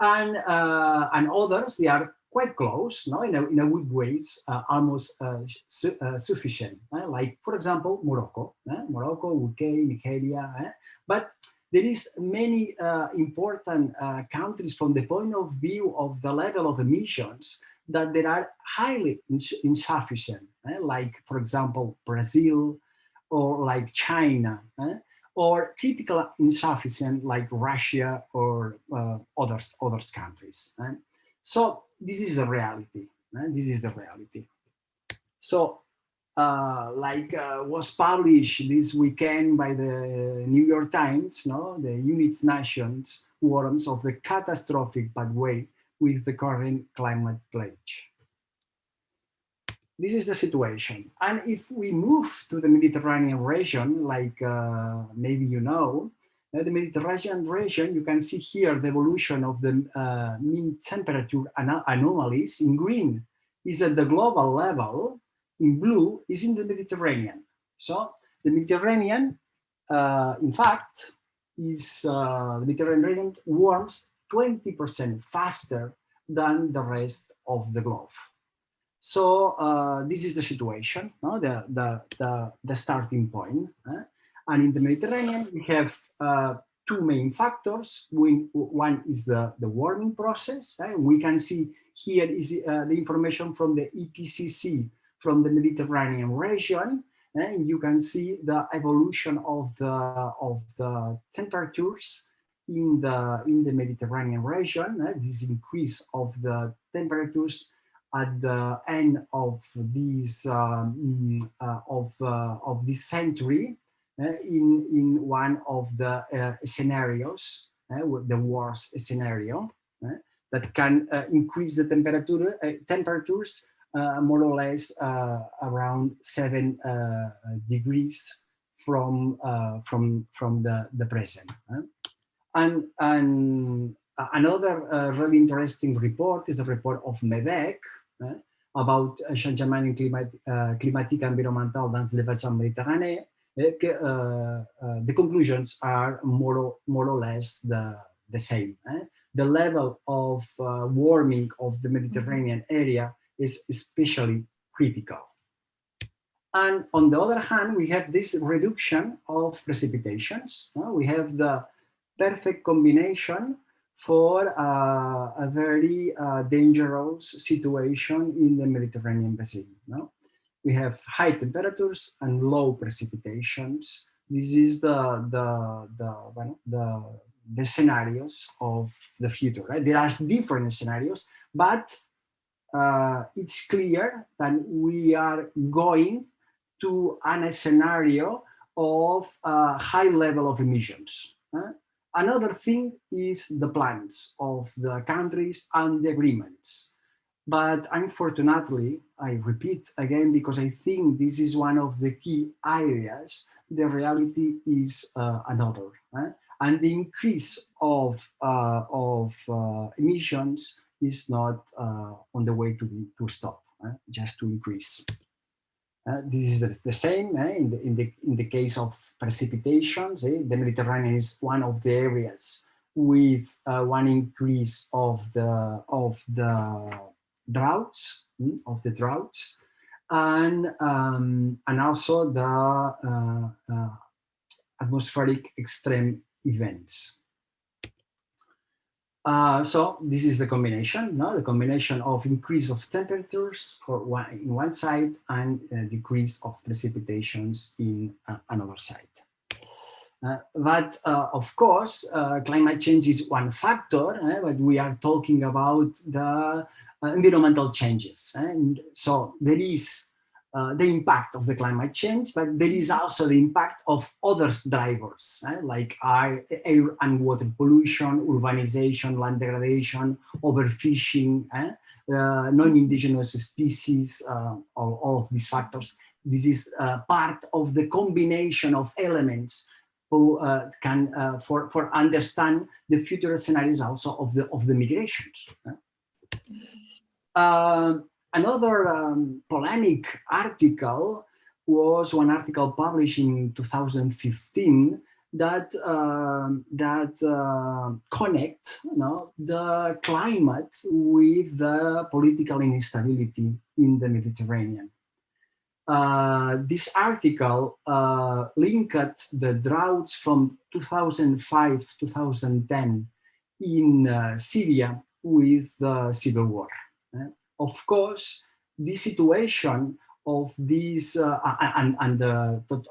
And, uh, and others, they are quite close, no? in, a, in a good ways, uh, almost uh, su uh, sufficient. uh, like, for example, Morocco, uh, Morocco, UK, Nigeria, but there is many uh, important uh, countries from the point of view of the level of emissions that they are highly ins insufficient, eh? like, for example, Brazil or like China, eh? or critical insufficient like Russia or uh, others, others countries. eh? So this is the reality. eh? This is the reality. So uh, like uh, was published this weekend by the New York Times, no, the United Nations warns of the catastrophic pathway with the current climate pledge. This is the situation. And if we move to the Mediterranean region, like uh, maybe you know, uh, the Mediterranean region, you can see here the evolution of the uh, mean temperature anomalies in green is at the global level, in blue is in the Mediterranean. So the Mediterranean, uh, in fact, is uh, the Mediterranean warms 20% faster than the rest of the globe. So uh, this is the situation, no? the, the, the, the starting point. eh? And in the Mediterranean, we have uh, two main factors. We, one is the, the warming process. eh? We can see here is uh, the information from the IPCC from the Mediterranean region. And you can see the evolution of the, of the temperatures in the, in the Mediterranean region. eh? This increase of the temperatures at the end of this um, uh, of uh, of this century uh, in in one of the uh, scenarios, uh, the worst scenario that can uh, increase the temperature uh, temperatures more or less uh, around seven uh, degrees from uh, from from the the present. uh. And and another uh, really interesting report is the report of MedECC about changement climat, uh, climatique environmental dans les bassins uh, uh, the conclusions are more or, more or less the, the same. eh? The level of uh, warming of the Mediterranean area is especially critical. And on the other hand, we have this reduction of precipitations. uh, We have the perfect combination for uh, a very uh, dangerous situation in the Mediterranean basin. No? We have high temperatures and low precipitations. This is the, the, the, the, the scenarios of the future. Right? There are different scenarios, but uh, it's clear that we are going to an, a scenario of uh, high level of emissions. Another thing is the plans of the countries and the agreements. But unfortunately, I repeat again, because I think this is one of the key areas, the reality is uh, another. And the increase of, uh, of uh, emissions is not uh, on the way to, to stop, eh? just to increase. Uh, this is the, the same eh, in, the, in, the, in the case of precipitations. The Mediterranean is one of the areas with uh, one increase of the, of the droughts, mm, of the droughts, and, um, and also the uh, uh, atmospheric extreme events. Uh, so this is the combination, no? the combination of increase of temperatures for one, in one side and uh, decrease of precipitations in uh, another side. Uh, but uh, of course, uh, climate change is one factor, eh, but we are talking about the environmental changes. eh, And so there is uh, the impact of the climate change, but there is also the impact of other drivers, eh, like air, air and water pollution, urbanization, land degradation, overfishing, eh, uh, non-indigenous species, uh, all, all of these factors. This is uh, part of the combination of elements who uh, can for for understand the future scenarios also of the of the migrations. Uh, another um, polemic article was one article published in 2015 that um, that uh, connect you know, the climate with the political instability in the Mediterranean. Uh, this article uh, linked the droughts from 2005-2010 in uh, Syria with the civil war. eh? Of course, the situation of these uh, and, and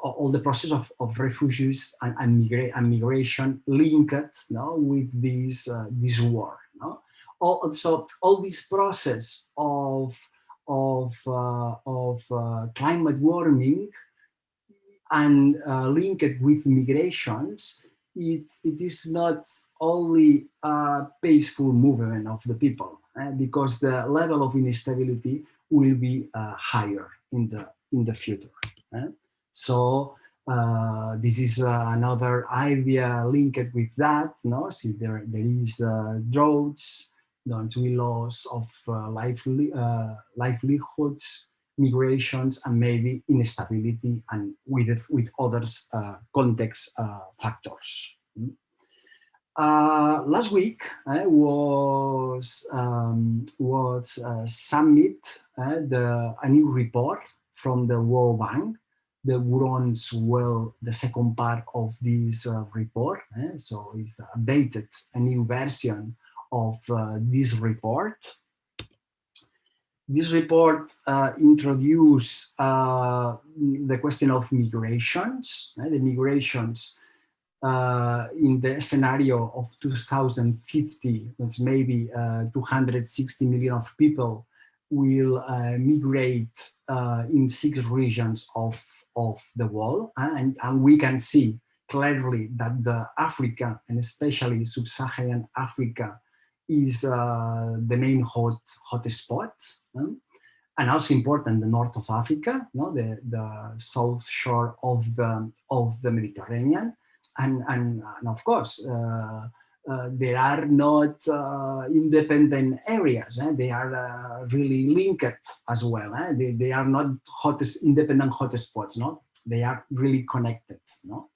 all the process of, of refugees and, and, migra and migration linked no, with this, uh, this war. No? All, so all this process of of, uh, of uh, climate warming and uh, linked with migrations, it, it is not only a peaceful movement of the people, because the level of instability will be uh, higher in the, in the future. eh. So uh, this is uh, another idea linked with that. No, see there there is droughts, don't we loss of uh, lively, uh, livelihoods, migrations, and maybe instability and with, with others uh, context factors. Last week was um, was submit the a new report from the World Bank the Groundswell the second part of this uh, report. Eh? So it's updated, a new version of uh, this report. This report uh, introduced uh, the question of migrations, the migrations uh, in the scenario of 2050, that's maybe uh, 260 million of people will uh, migrate in six regions of, of the world. And, and we can see clearly that the Africa, and especially sub-Saharan Africa, is uh, the main hot hotspot, um, and also important the north of Africa, no, the the south shore of the of the Mediterranean, and and, and of course. Uh, uh, they are not uh, independent areas. Eh? They are uh, really linked as well. Eh? They, they are not hottest, independent hotspots. No? they are really connected. No?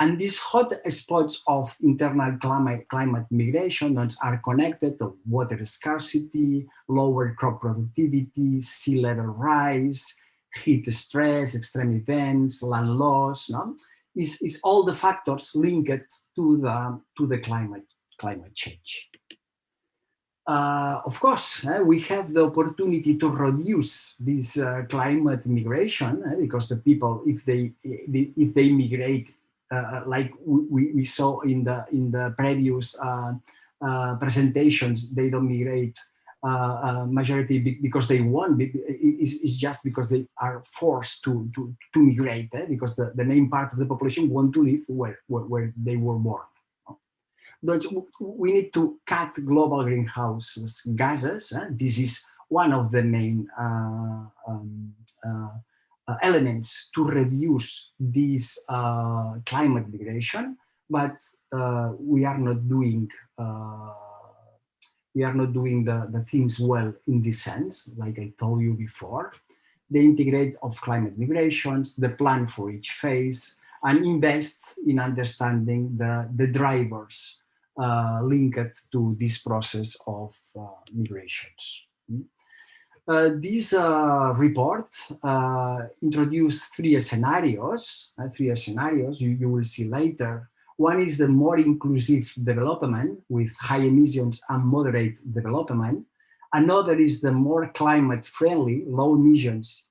And these hot spots of internal climate, climate migration are connected to water scarcity, lower crop productivity, sea level rise, heat stress, extreme events, land loss, no? Is, is all the factors linked to the, to the climate, climate change. Uh, of course, uh, we have the opportunity to reduce this uh, climate migration uh, because the people, if they if they migrate, uh, like we, we saw in the in the previous uh, presentations, they don't migrate majority because they want. It's, it's, just because they are forced to to to migrate eh? because the, the main part of the population want to live where where, where they were born we need to cut global greenhouse gases. Eh? This is one of the main uh, um, uh, uh, elements to reduce this uh, climate migration, but uh, we are not doing uh, we are not doing the, the things well in this sense, like I told you before. The integrate of climate migrations, the plan for each phase, and invest in understanding the, the drivers uh, linked to this process of uh, migrations. Uh, this uh, report uh, introduced three scenarios, uh, three scenarios you, you will see later. One is the more inclusive development with high emissions and moderate development. Another is the more climate friendly, low emissions,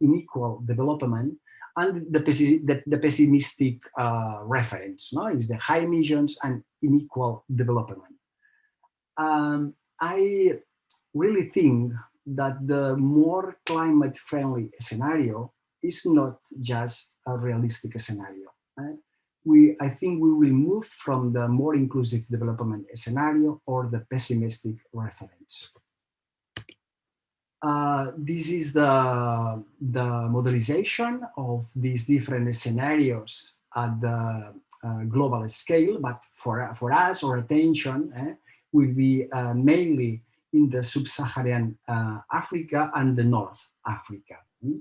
unequal development and the, the, the pessimistic uh, reference no? is the high emissions and unequal development. Um, I really think that the more climate friendly scenario is not just a realistic scenario. Right? We, I think we will move from the more inclusive development scenario or the pessimistic reference. Uh, this is the, the modelization of these different scenarios at the uh, global scale, but for, for us, our attention eh, will be uh, mainly in the sub-Saharan uh, Africa and the North Africa. Mm?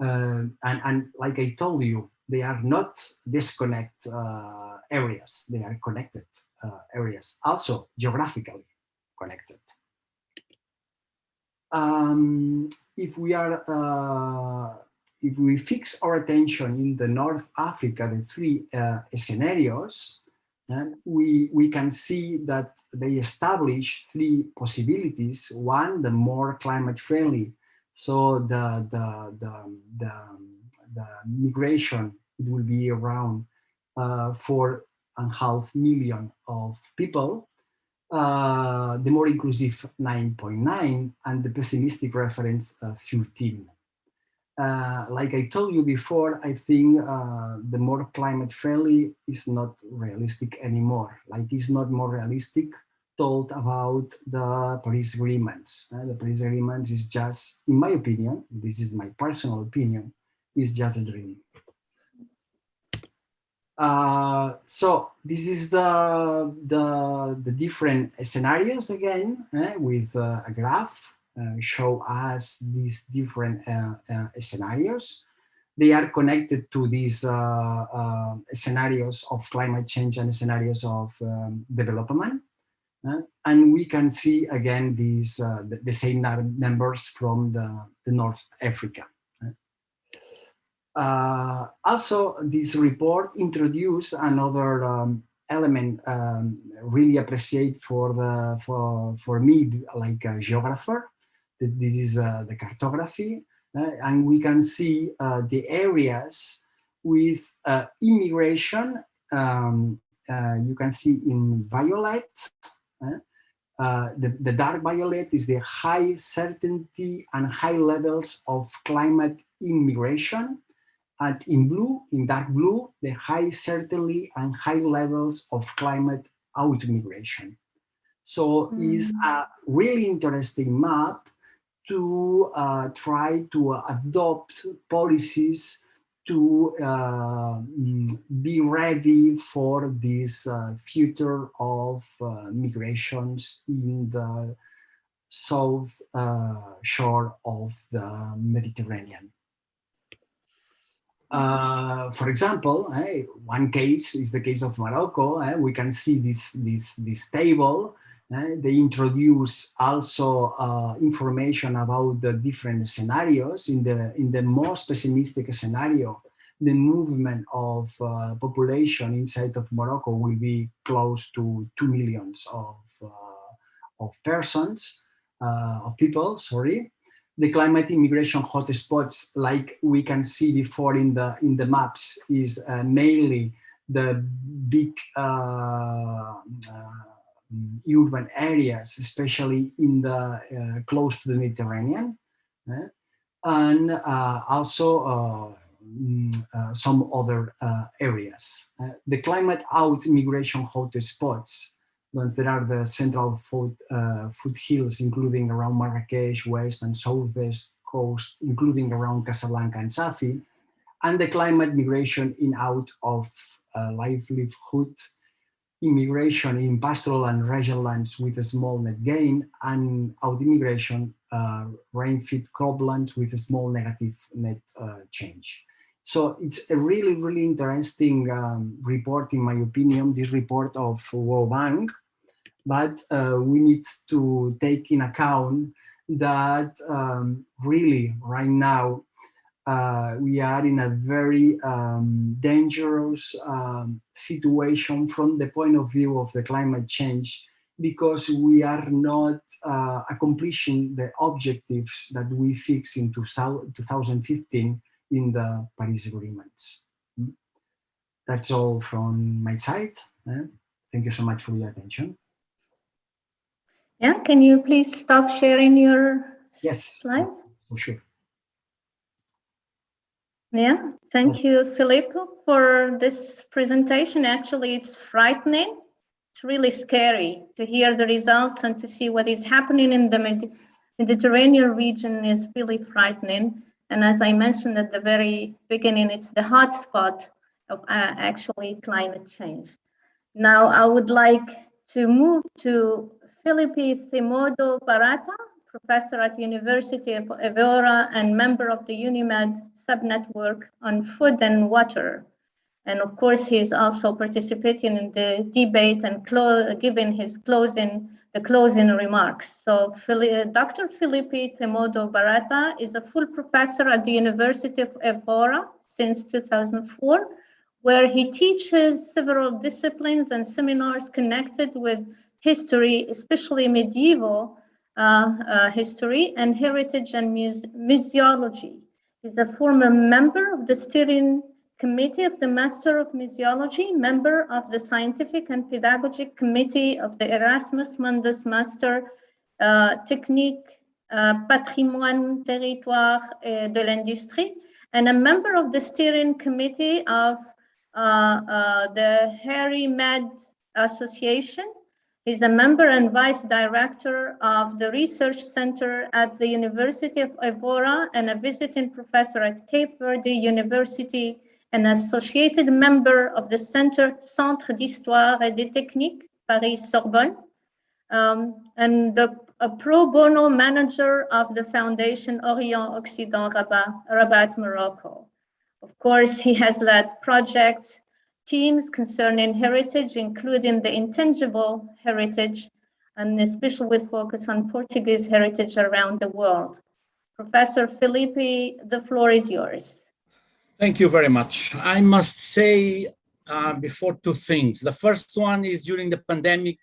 and, and like I told you, they are not disconnect uh, areas, they are connected areas, also geographically connected. Um, if we are uh, if we fix our attention in the North Africa, the three uh, scenarios, and we we can see that they establish three possibilities. One, the more climate friendly, so the the the the, the migration it will be around uh, four and a half million of people uh, the more inclusive 9.9 and the pessimistic reference uh, 13. Uh, like I told you before, I think uh, the more climate friendly is not realistic anymore. Like it's not more realistic told about the Paris agreements. Uh, the Paris agreement is just, in my opinion, this is my personal opinion, is just a dream. Uh, so this is the, the, the different scenarios again eh, with uh, a graph uh, show us these different uh, uh, scenarios. They are connected to these scenarios of climate change and scenarios of um, development. and we can see again these the, the, same numbers from the, the North Africa. Uh, also, this report introduced another um, element um, really appreciate for the for for me like a geographer. This is uh, the cartography, uh, and we can see uh, the areas with uh, immigration. Um, uh, you can see in violet. the, the dark violet is the high certainty and high levels of climate immigration and in blue, in dark blue, the high certainty and high levels of climate out-migration. So mm. is a really interesting map to uh, try to adopt policies to uh, mm, be ready for this uh, future of uh, migrations in the south uh, shore of the Mediterranean. Uh, for example, eh, one case is the case of Morocco. eh, we can see this, this, this table. eh, they introduce also uh, information about the different scenarios. In the, in the most pessimistic scenario, the movement of uh, population inside of Morocco will be close to 2 millions of, uh, of persons, uh, of people, sorry the climate immigration hotspots, like we can see before in the in the maps, is uh, mainly the big uh, uh, urban areas, especially in the uh, close to the Mediterranean, eh? and uh, also mm, some other areas. the climate out immigration hotspots there are the central foot, uh, foothills, including around Marrakesh, west and southwest coast, including around Casablanca and Safi, and the climate migration in out of uh, livelihood, immigration in pastoral and regional lands with a small net gain, and out immigration, uh, rain-fed croplands with a small negative net uh, change. So it's a really, really interesting um, report, in my opinion, this report of World Bank, but uh, we need to take in account that um, really right now uh, we are in a very um, dangerous um, situation from the point of view of the climate change because we are not uh, accomplishing the objectives that we fixed in 2015 in the Paris agreements. Hmm? That's all from my side. Eh? Thank you so much for your attention. Yeah, can you please stop sharing your yes, slide? For sure. Yeah, thank you, Filippo, for this presentation. Actually, it's frightening. It's really scary to hear the results and to see what is happening in the Mediterranean region is really frightening. And as I mentioned at the very beginning, it's the hotspot of uh, actually climate change. Now, I would like to move to Filipe Themudo Barata, professor at University of Evora and member of the UNIMED subnetwork on food and water. And of course, he's also participating in the debate and giving his closing the closing remarks. So uh, Dr. Filipe Themudo Barata is a full professor at the University of Evora since 2004, where he teaches several disciplines and seminars connected with history, especially medieval uh, uh, history and heritage and muse museology. He's a former member of the steering committee of the Master of Museology, member of the Scientific and Pedagogic Committee of the Erasmus Mundus Master uh, Technique uh, Patrimoine Territoire de l'Industrie, and a member of the steering committee of uh, uh, the Harry Med Association, He's a member and vice director of the Research Center at the University of Evora and a visiting professor at Cape Verde University and associated member of the Center Centre d'Histoire et de Technique, Paris-Sorbonne, um, and the, a pro bono manager of the Foundation Orient-Occident Rabat, Rabat, Morocco. Of course, he has led projects teams concerning heritage, including the intangible heritage, and especially with focus on Portuguese heritage around the world. Professor Filipe, the floor is yours. Thank you very much. I must say uh, before two things. The first one is during the pandemic,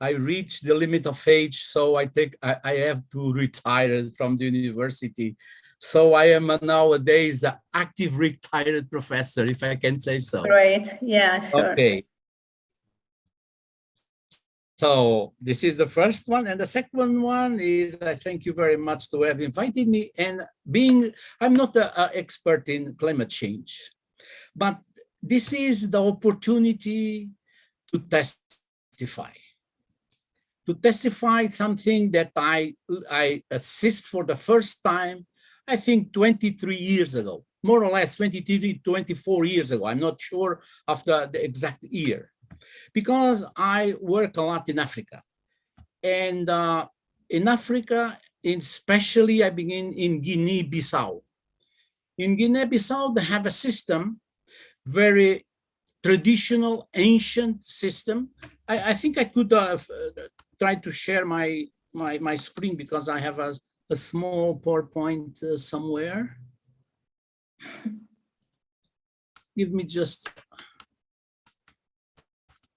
I reached the limit of age, so I take I, I have to retire from the university so I am nowadays an active retired professor, if I can say so. Great, yeah, sure. Okay. So this is the first one. And the second one is I thank you very much to have invited me and being, I'm not an expert in climate change, but this is the opportunity to testify to testify something that I, I assist for the first time I think 23 years ago, more or less 23, 24 years ago. I'm not sure of the, the exact year because I work a lot in Africa. And uh, in Africa, especially I begin in Guinea-Bissau. In Guinea-Bissau, they have a system, very traditional, ancient system. I, I think I could uh, uh, try to share my, my, my screen because I have a, a small PowerPoint uh, somewhere. Give me just,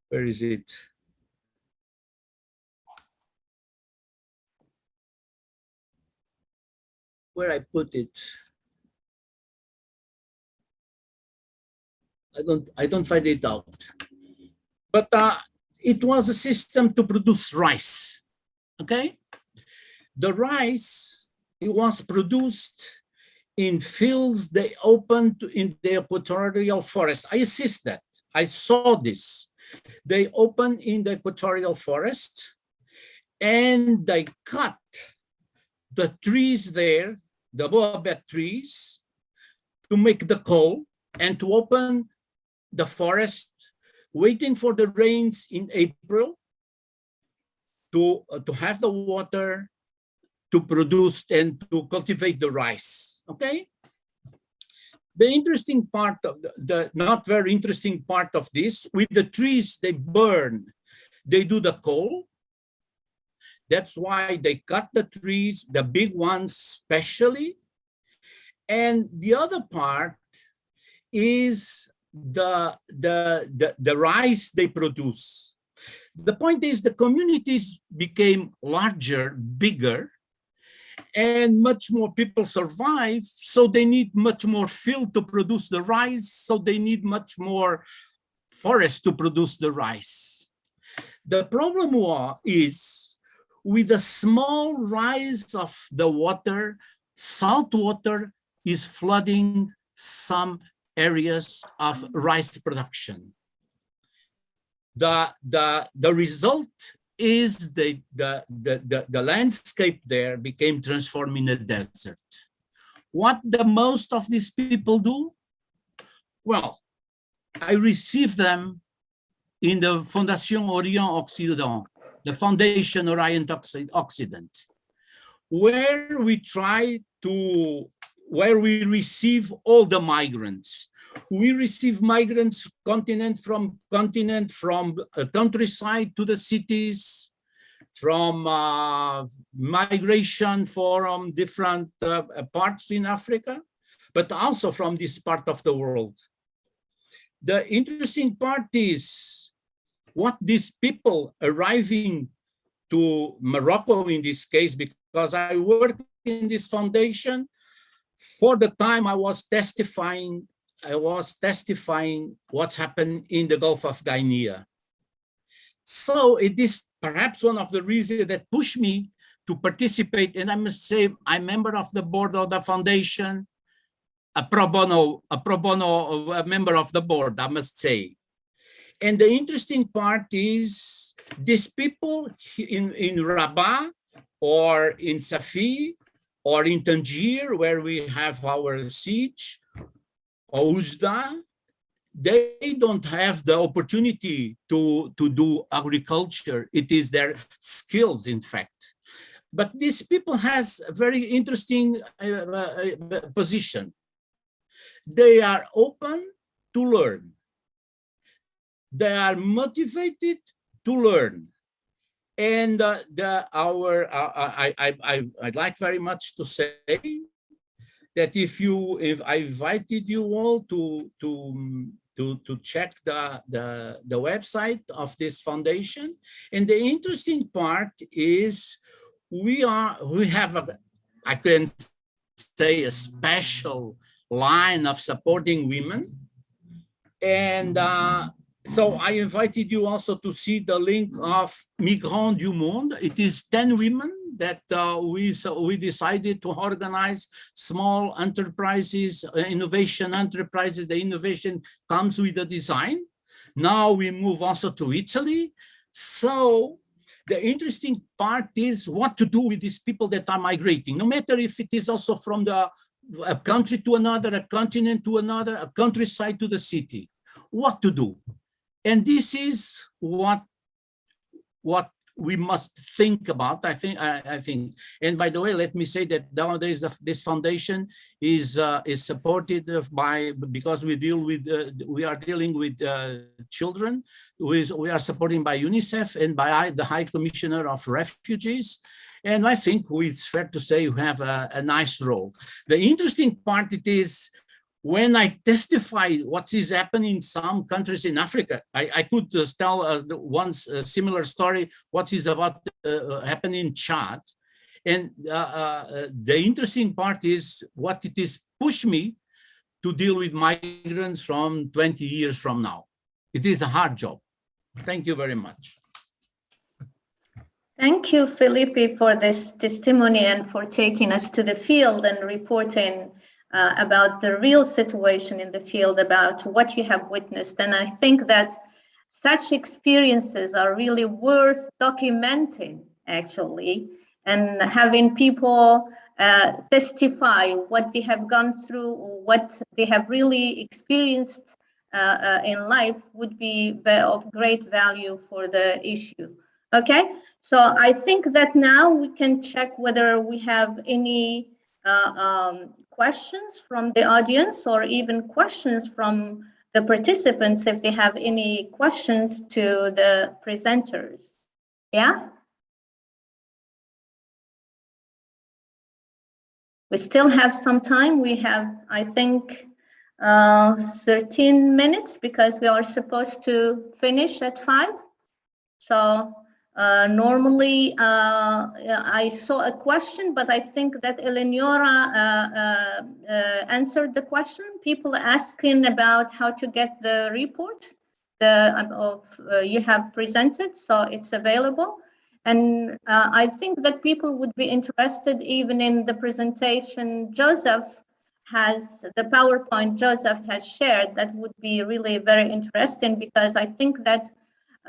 where is it? Where I put it? I don't, I don't find it out. But uh, it was a system to produce rice, okay? The rice, it was produced in fields they opened in the equatorial forest. I assist that, I saw this. They open in the equatorial forest and they cut the trees there, the baobab trees, to make the coal and to open the forest, waiting for the rains in April to, uh, to have the water to produce and to cultivate the rice, okay? The interesting part of the, the not very interesting part of this, with the trees they burn, they do the coal. That's why they cut the trees, the big ones especially. And the other part is the, the, the, the rice they produce. The point is the communities became larger, bigger, and much more people survive. So they need much more field to produce the rice. So they need much more forest to produce the rice. The problem is with the small rise of the water, salt water is flooding some areas of rice production. The, the, the result is the, the, the, the, the landscape there became transformed in a desert. What the most of these people do? Well, I receive them in the Fondation Orient Occident, the Foundation Orient Occident, where we try to, where we receive all the migrants. We receive migrants continent from continent, from uh, countryside to the cities, from uh, migration from different uh, parts in Africa, but also from this part of the world. The interesting part is what these people arriving to Morocco in this case, because I work in this foundation, for the time I was testifying, I was testifying what's happened in the Gulf of Guinea. So it is perhaps one of the reasons that pushed me to participate. And I must say, I'm member of the board of the foundation, a pro bono, a pro bono a member of the board, I must say. And the interesting part is these people in, in Rabat or in Safi or in Tangier, where we have our siege, or Oujda, they don't have the opportunity to, to do agriculture. It is their skills, in fact. But these people has a very interesting uh, uh, position. They are open to learn. They are motivated to learn. And uh, the, our, uh, I, I, I, I'd like very much to say that if you, if I invited you all to, to, to, to check the, the, the website of this foundation. And the interesting part is we are, we have, a, I can say a special line of supporting women. And uh, so I invited you also to see the link of Migrants du Monde. It is 10 women that uh, we, so we decided to organize small enterprises, uh, innovation enterprises. The innovation comes with the design. Now we move also to Italy. So the interesting part is what to do with these people that are migrating, no matter if it is also from the a country to another, a continent to another, a countryside to the city. What to do? And this is what, what we must think about. I think, I, I think, and by the way, let me say that nowadays the- this foundation is uh, is supported by because we deal with uh, we are dealing with uh, children. We, we are supporting by UNICEF and by the High Commissioner of Refugees. And I think it's fair to say you have a, a nice role. The interesting part it is when I testify what is happening in some countries in Africa, I, I could uh, tell uh, a similar story, what is about uh, happening in Chad. And uh, uh, the interesting part is what it is push me to deal with migrants from 20 years from now. It is a hard job. Thank you very much. Thank you, Filipe, for this testimony and for taking us to the field and reporting uh, about the real situation in the field, about what you have witnessed. And I think that such experiences are really worth documenting, actually, and having people uh, testify what they have gone through, what they have really experienced uh, uh, in life would be of great value for the issue. Okay, so I think that now we can check whether we have any uh, um, questions from the audience or even questions from the participants if they have any questions to the presenters. Yeah? We still have some time. We have, I think, uh, 13 minutes because we are supposed to finish at five. So uh, normally, uh, I saw a question, but I think that Eleonora uh, uh, uh, answered the question. People asking about how to get the report the, of you have presented, so it's available. And I think that people would be interested even in the presentation Joseph has, the PowerPoint Joseph has shared, that would be really very interesting because I think that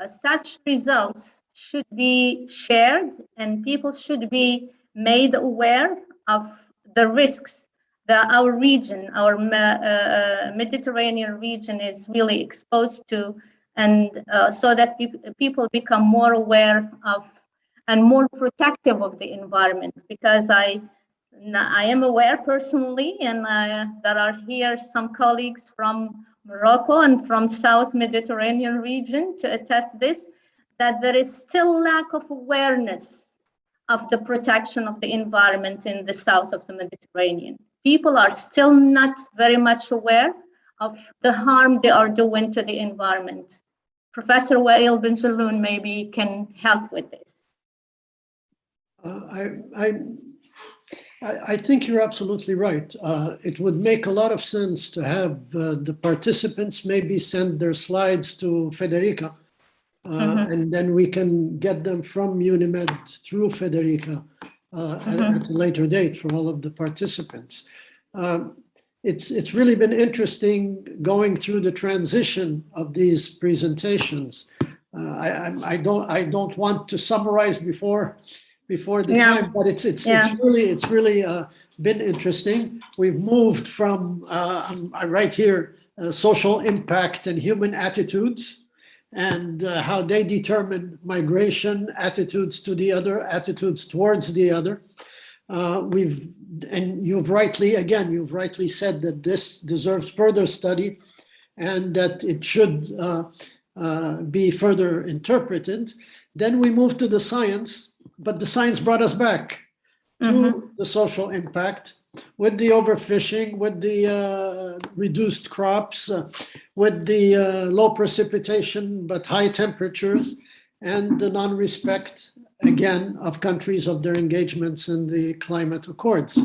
such results should be shared and people should be made aware of the risks that our region, our uh, Mediterranean region is really exposed to and uh, so that pe people become more aware of and more protective of the environment. Because I I am aware personally and uh, there are here some colleagues from Morocco and from South Mediterranean region to attest this that there is still lack of awareness of the protection of the environment in the south of the Mediterranean. People are still not very much aware of the harm they are doing to the environment. Professor Wael Benjelloun maybe can help with this. Uh, I, I, I think you're absolutely right. Uh, it would make a lot of sense to have uh, the participants maybe send their slides to Federica uh, Mhm. and then we can get them from Unimed through Federica uh, at- Mhm. at a later date for all of the participants. Um, It's, it's really been interesting going through the transition of these presentations. Uh, I, I'm- I don't, I don't want to summarize before, before the Yeah. time, but it's, it's, Yeah. it's really, it's really uh, been interesting. We've moved from, uh, I'm- I write here, uh, social impact and human attitudes and uh, how they determine migration, attitudes to the other, attitudes towards the other. Uh, we've, and you've rightly, again, you've rightly said that this deserves further study and that it should uh, uh, be further interpreted. Then we move to the science, but the science brought us back Mhm. to the social impact with the overfishing, with the uh, reduced crops, uh, with the uh, low precipitation but high temperatures, and the non-respect, again, of countries of their engagements in the climate accords.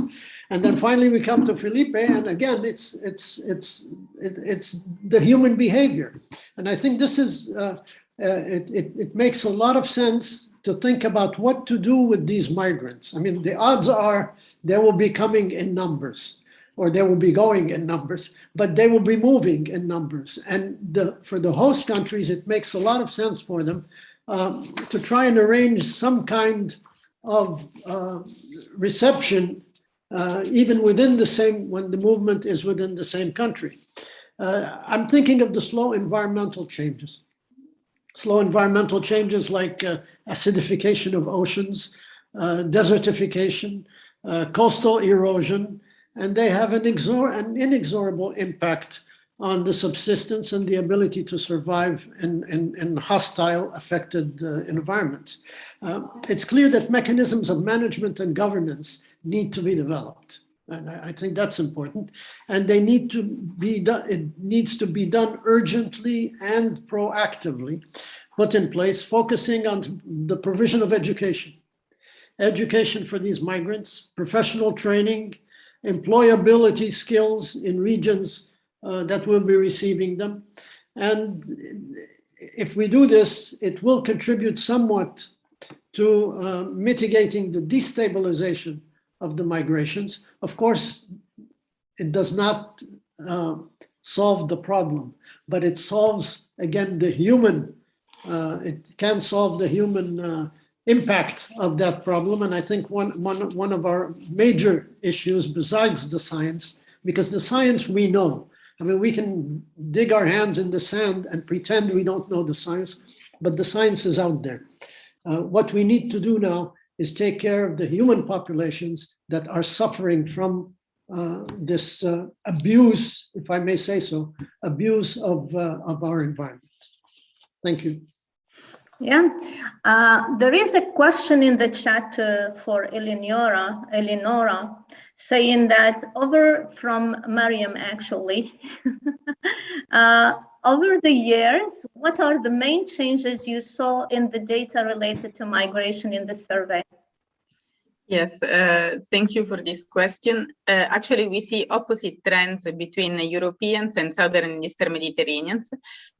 And then finally, we come to Filipe, and again, it's it's it's it, it's the human behavior, and I think this is uh, uh, it, it it makes a lot of sense to think about what to do with these migrants. I mean, the odds are they will be coming in numbers or they will be going in numbers, but they will be moving in numbers. And the, for the host countries, it makes a lot of sense for them um, to try and arrange some kind of uh, reception, uh, even within the same, when the movement is within the same country. Uh, I'm thinking of the slow environmental changes. slow environmental changes like uh, acidification of oceans, uh, desertification, uh, coastal erosion, and they have an, an inexorable impact on the subsistence and the ability to survive in, in, in hostile affected uh, environments. Uh, it's clear that mechanisms of management and governance need to be developed. And I, I think that's important. And they need to be done, it needs to be done urgently and proactively, put in place, focusing on the provision of education. Education for these migrants, professional training, employability skills in regions uh, that will be receiving them. And if we do this, it will contribute somewhat to uh, mitigating the destabilization of the migrations. Of course, it does not uh, solve the problem, but it solves, again, the human, uh, it can solve the human uh, impact of that problem. And I think one, one, one of our major issues besides the science, because the science we know, I mean, we can dig our hands in the sand and pretend we don't know the science, but the science is out there. Uh, what we need to do now is take care of the human populations that are suffering from uh, this uh, abuse, if I may say so, abuse of, uh, of our environment. Thank you. Yeah, uh, there is a question in the chat uh, for Eleonora, Eleonora, saying that over from Mariam actually, uh, over the years, what are the main changes you saw in the data related to migration in the survey? Yes, uh, thank you for this question. Uh, actually, we see opposite trends between Europeans and Southern and Eastern Mediterraneans,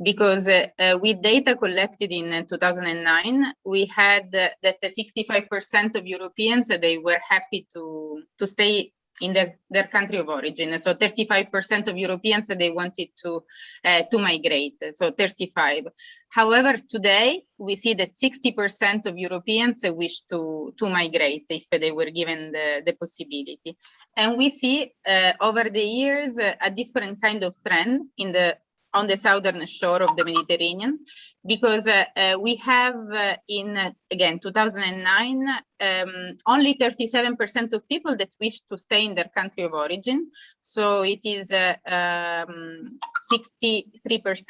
because uh, uh with data collected in 2009, we had that 65% of Europeans, they were happy to, to stay in their, their country of origin. So 35% of Europeans, they wanted to, uh, to migrate, so 35. However, today we see that 60% of Europeans wish to, to migrate if they were given the, the possibility. And we see uh, over the years a different kind of trend in the on the southern shore of the Mediterranean, because uh, uh, we have uh, in, uh, again, 2009, um, only 37% of people that wish to stay in their country of origin. So it is 63% uh,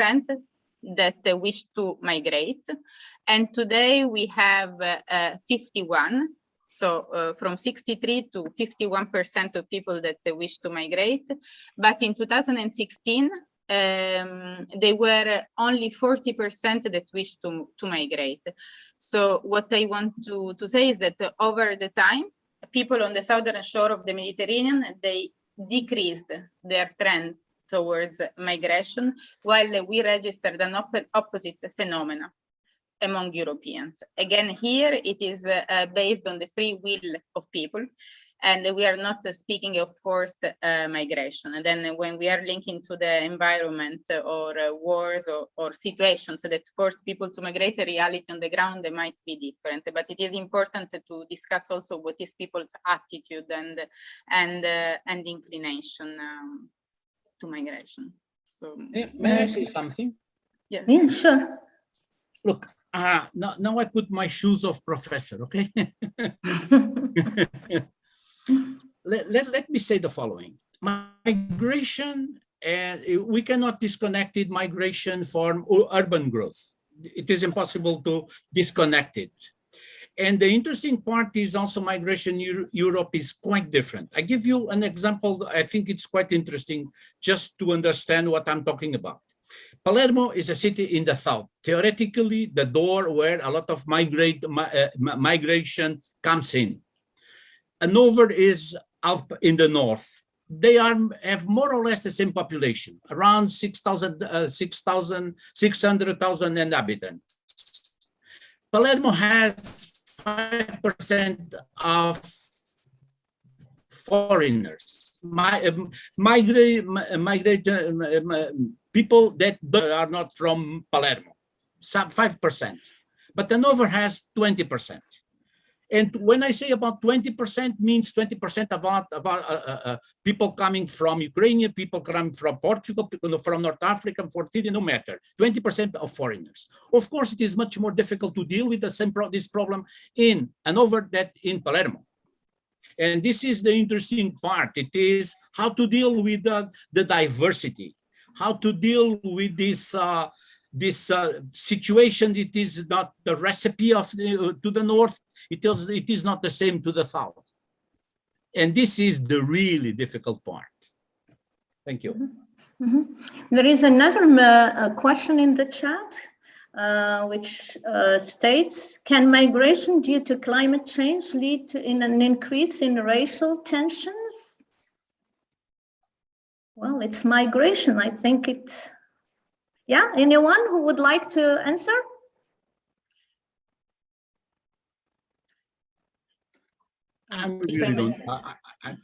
um, that wish to migrate. And today we have uh, 51 so from 63 to 51% of people that wish to migrate. But in 2016, um, they were only 40% that wished to, to migrate. So what I want to, to say is that over the time, people on the southern shore of the Mediterranean, they decreased their trend towards migration, while we registered an op opposite phenomena among Europeans. Again, here it is uh, based on the free will of people and we are not speaking of forced uh, migration. And then when we are linking to the environment or uh, wars or, or, situations that force people to migrate, the reality on the ground they might be different. But it is important to discuss also what is people's attitude and and uh, and inclination um, to migration. So may I say something? Yeah, yeah sure. Look, uh, now, now I put my shoes of professor, okay? let, let, let me say the following. Migration, and we cannot disconnect it, migration from urban growth. It is impossible to disconnect it. And the interesting part is also migration Europe is quite different. I give you an example. I think it's quite interesting just to understand what I'm talking about. Palermo is a city in the south. Theoretically, the door where a lot of migrate, uh, migration comes in. Hanover is up in the north. They are have more or less the same population, around 6,000, uh, 6,000, 600,000 inhabitants. Palermo has 5% of foreigners, my, uh, migrate, migrate uh, people that are not from Palermo, 5%. But Hanover has 20%. And when I say about 20% means 20% about, about uh, uh, uh, people coming from Ukrainian, people coming from Portugal, people from North Africa, for no matter, 20% of foreigners. Of course, it is much more difficult to deal with the same pro this problem in Hanover that in Palermo. And this is the interesting part. It is how to deal with the, the diversity, how to deal with this uh, this uh, situation. It is not the recipe of the, to the north. It is it is not the same to the south. And this is the really difficult part. Thank you. Mhm. There is another uh, question in the chat, uh, which uh, states, can migration due to climate change lead to in an increase in racial tensions? Well, it's migration. I think it, yeah, anyone who would like to answer? I If really I don't. I, I, I,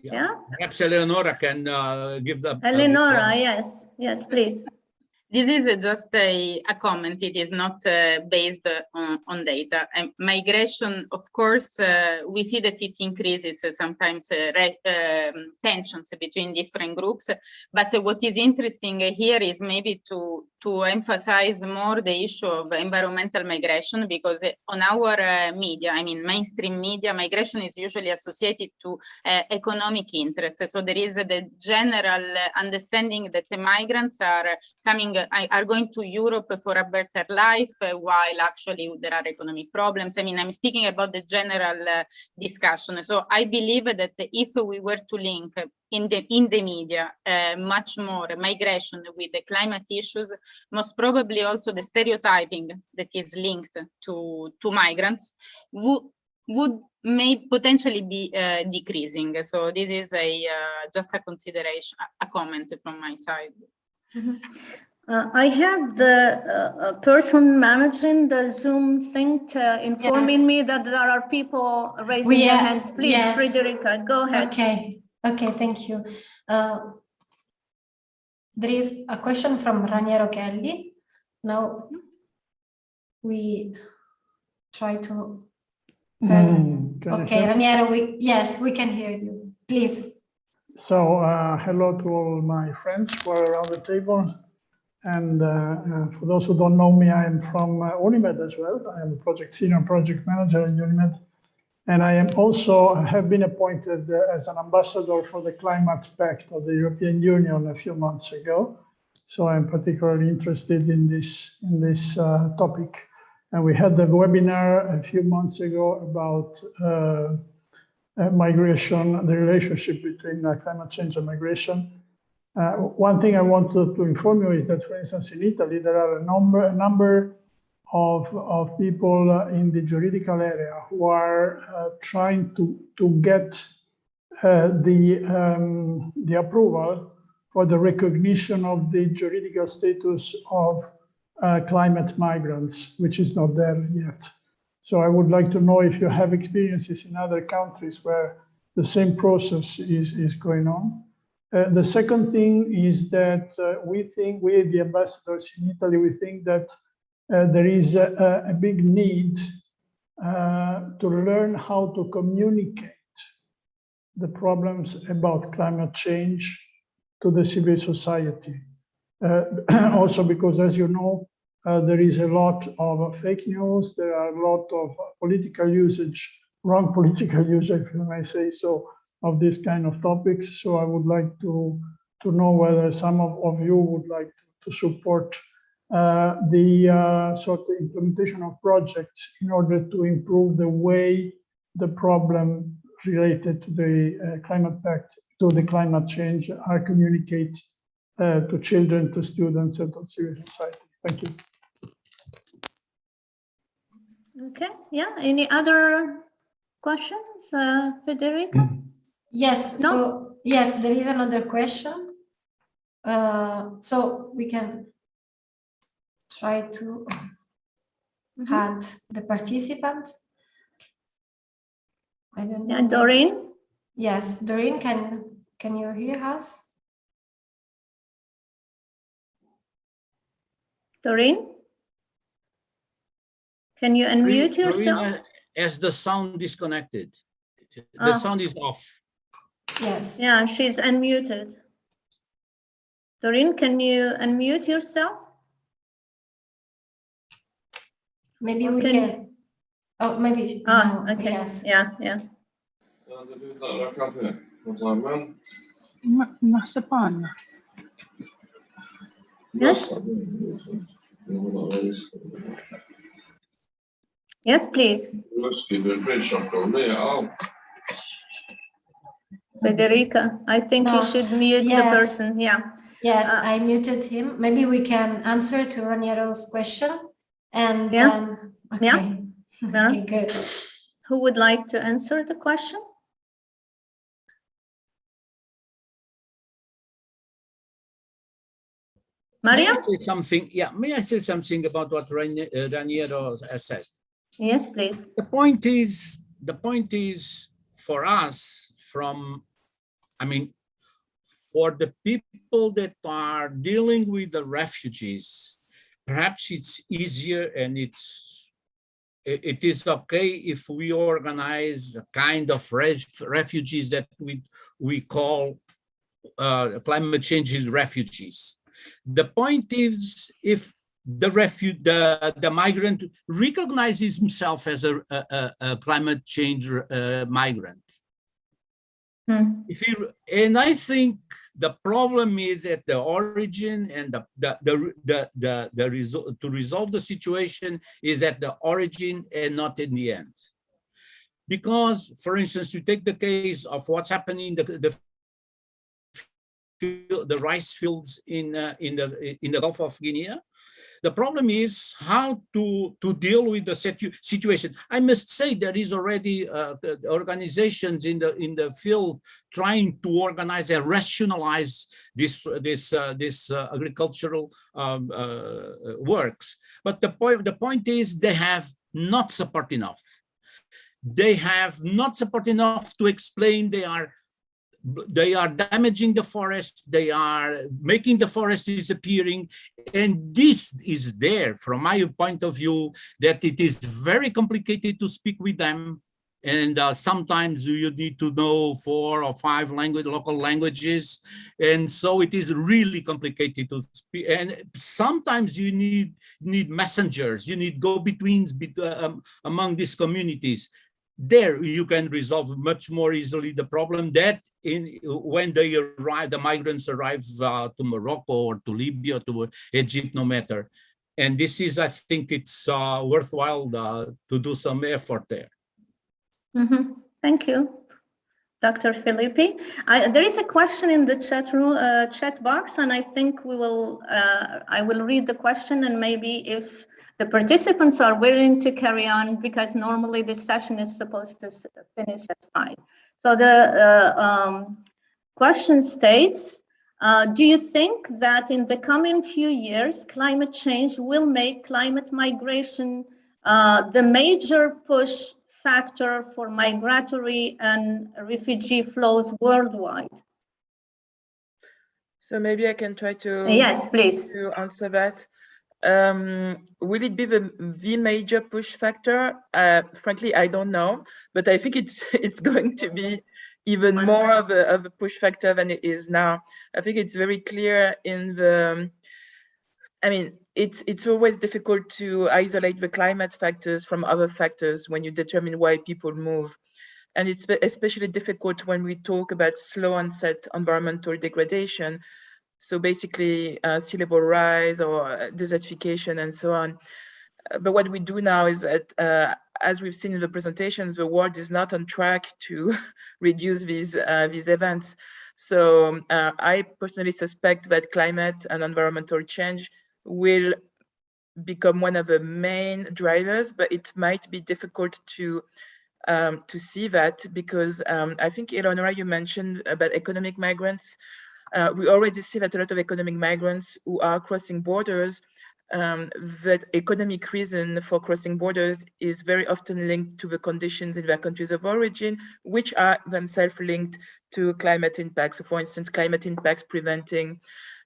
yeah. Yeah, Perhaps Eleonora can uh, give the. uh, Eleonora, yes, yes, please. This is just a, a comment. It is not uh, based on, on data. And migration, of course, uh, we see that it increases sometimes uh, um, tensions between different groups. But what is interesting here is maybe to to emphasize more the issue of environmental migration because uh, on our uh, media, I mean mainstream media, migration is usually associated to uh, economic interest. So there is uh, the general understanding that the migrants are coming, are going to Europe for a better life, while actually there are economic problems. I mean, I'm speaking about the general discussion. So I believe that if we were to link in the in the media uh, much more migration with the climate issues, most probably also the stereotyping that is linked to to migrants would would may potentially be uh, decreasing. So this is a uh, just a consideration, a comment from my side. Uh, I have the uh, uh, person managing the Zoom thing to informing Yes. me that there are people raising We their hands. Please, yes. Frederica, go ahead. Okay, okay, thank you. Uh, There is a question from Raniero Chelli. Now we try to. Mm, Okay, Raniero, we, yes, we can hear you. Please. So, uh, hello to all my friends who are around the table. And uh, uh, for those who don't know me, I am from uh, Unimed as well. I am a project senior project manager in Unimed. And I am also have been appointed uh, as an ambassador for the Climate Pact of the European Union a few months ago. So I'm particularly interested in this in this uh, topic. And we had the webinar a few months ago about uh, uh, migration, the relationship between uh, climate change and migration. Uh, one thing I wanted to inform you is that, for instance, in Italy, there are a number, a number of, of people uh, in the juridical area who are uh, trying to, to get uh, the, um, the approval for the recognition of the juridical status of uh, climate migrants, which is not there yet. So I would like to know if you have experiences in other countries where the same process is, is going on. Uh, the second thing is that uh, we think, we the ambassadors in Italy, we think that there is a, a big need uh, to learn how to communicate the problems about climate change to the civil society. Uh, also because, as you know, uh, there is a lot of fake news, there are a lot of political usage, wrong political usage, if I may say so, of this kind of topics. So I would like to, to know whether some of, of you would like to support uh, the uh, sort of implementation of projects in order to improve the way the problem related to the uh, climate pact, to the climate change are communicated uh, to children, to students, and to civil society. Thank you. Okay, yeah, any other questions, uh, Federica? Yes, No? so, yes, there is another question. Uh, so we can try to Mhm. add the participant. I don't know. Yeah, Doreen? Yes, Doreen, can, can you hear us? Doreen? Can you unmute Doreen, yourself? uh, as the sound disconnected. The Oh. sound is off. Yes. Yeah, she's unmuted. Doreen, can you unmute yourself? Maybe we can- can. Oh, maybe. Oh, no, okay, Yes. yeah, yeah. Marzipan. Yes, yes, please. Federica, I think you should mute the person, yeah. Yes, Uh, I muted him. Maybe we can answer to Raniero's question and Yeah. then, Yeah. okay. Yeah. Okay, good. Who would like to answer the question? May Maria? I say something? Yeah, may I say something about what Rani- uh, Raniero has said? Yes, please. The point is, the point is for us from, I mean, for the people that are dealing with the refugees, perhaps it's easier and it's, it, is okay if we organize a kind of ref- refugees that we, we call uh, climate change is refugees. The point is if the refuge, the, the migrant recognizes himself as a, a, a- climate change uh, migrant. Hmm. If you, and I think the problem is at the origin and the, the, the, the, the, the result, to resolve the situation is at the origin and not in the end. Because, for instance, you take the case of what's happening in the, the the rice fields in uh, in the in the Gulf of Guinea. The problem is how to to deal with the situ situation. I must say there is already uh, the organizations in the in the field trying to organize and rationalize this this uh, this uh, agricultural um, uh, works. But the point the point is they have not support enough. They have not support enough to explain they are they are damaging the forest, they are making the forest disappearing. And this is there from my point of view, that it is very complicated to speak with them. And uh, sometimes you need to know four or five language, local languages. And so it is really complicated to speak. And sometimes you need, need messengers, you need go-betweens bet- um, among these communities there you can resolve much more easily the problem that in when they arrive the migrants arrive uh, to morocco or to libya to egypt no matter and this is i think it's uh, worthwhile uh, to do some effort there Mhm. Thank you, Dr. Filippi. I, there is a question in the chat room, uh, chat box, and I think we will, uh, I will read the question and maybe if the participants are willing to carry on, because normally this session is supposed to finish at five. So the uh, um, question states, uh, do you think that in the coming few years, climate change will make climate migration uh, the major push factor for migratory and refugee flows worldwide? So maybe I can try to. Yes, please. To answer that. Um, will it be the, the major push factor? Uh, frankly, I don't know, but I think it's it's going to be even more of a, of a push factor than it is now. I think it's very clear in the, I mean, it's it's always difficult to isolate the climate factors from other factors when you determine why people move. And it's especially difficult when we talk about slow onset environmental degradation. So basically uh, sea level rise or uh, desertification and so on. Uh, But what we do now is that, uh, as we've seen in the presentations, the world is not on track to reduce these, uh, these events. So uh, I personally suspect that climate and environmental change will become one of the main drivers, but it might be difficult to um, to see that because um, I think Eleonora, you mentioned about economic migrants. Uh, we already see that a lot of economic migrants who are crossing borders, um, that economic reason for crossing borders is very often linked to the conditions in their countries of origin, which are themselves linked to climate impacts. So for instance, climate impacts preventing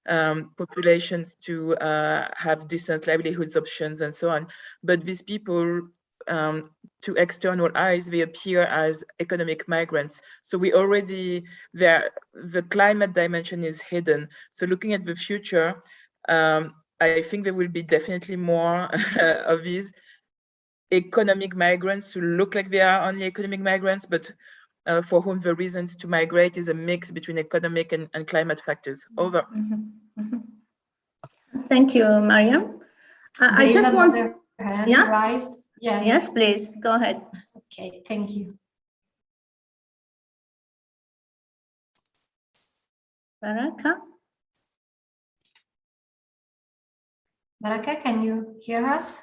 um, populations to uh, have decent livelihoods options and so on. But these people um, to external eyes, they appear as economic migrants. So we already, there, the climate dimension is hidden. So looking at the future, um, I think there will be definitely more of these economic migrants who look like they are only economic migrants, but uh, for whom the reasons to migrate is a mix between economic and, and climate factors. Over. Mhm, mhm. Thank you, Mariam. I I just want, another hand Yeah? raised. Yes. yes, please, go ahead. Okay, thank you. Baraka? Baraka, can you hear us?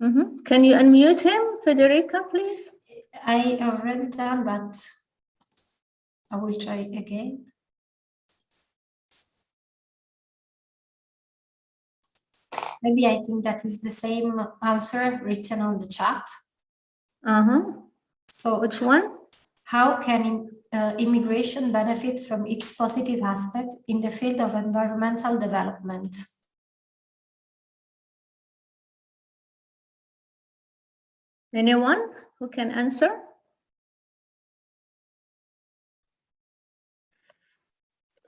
Mhm. Can you unmute him, Federica, please? I already done, but I will try again. Maybe I think that is the same answer written on the chat. Uh-huh. So Which one? how can uh, immigration benefit from its positive aspect in the field of environmental development? Anyone who can answer?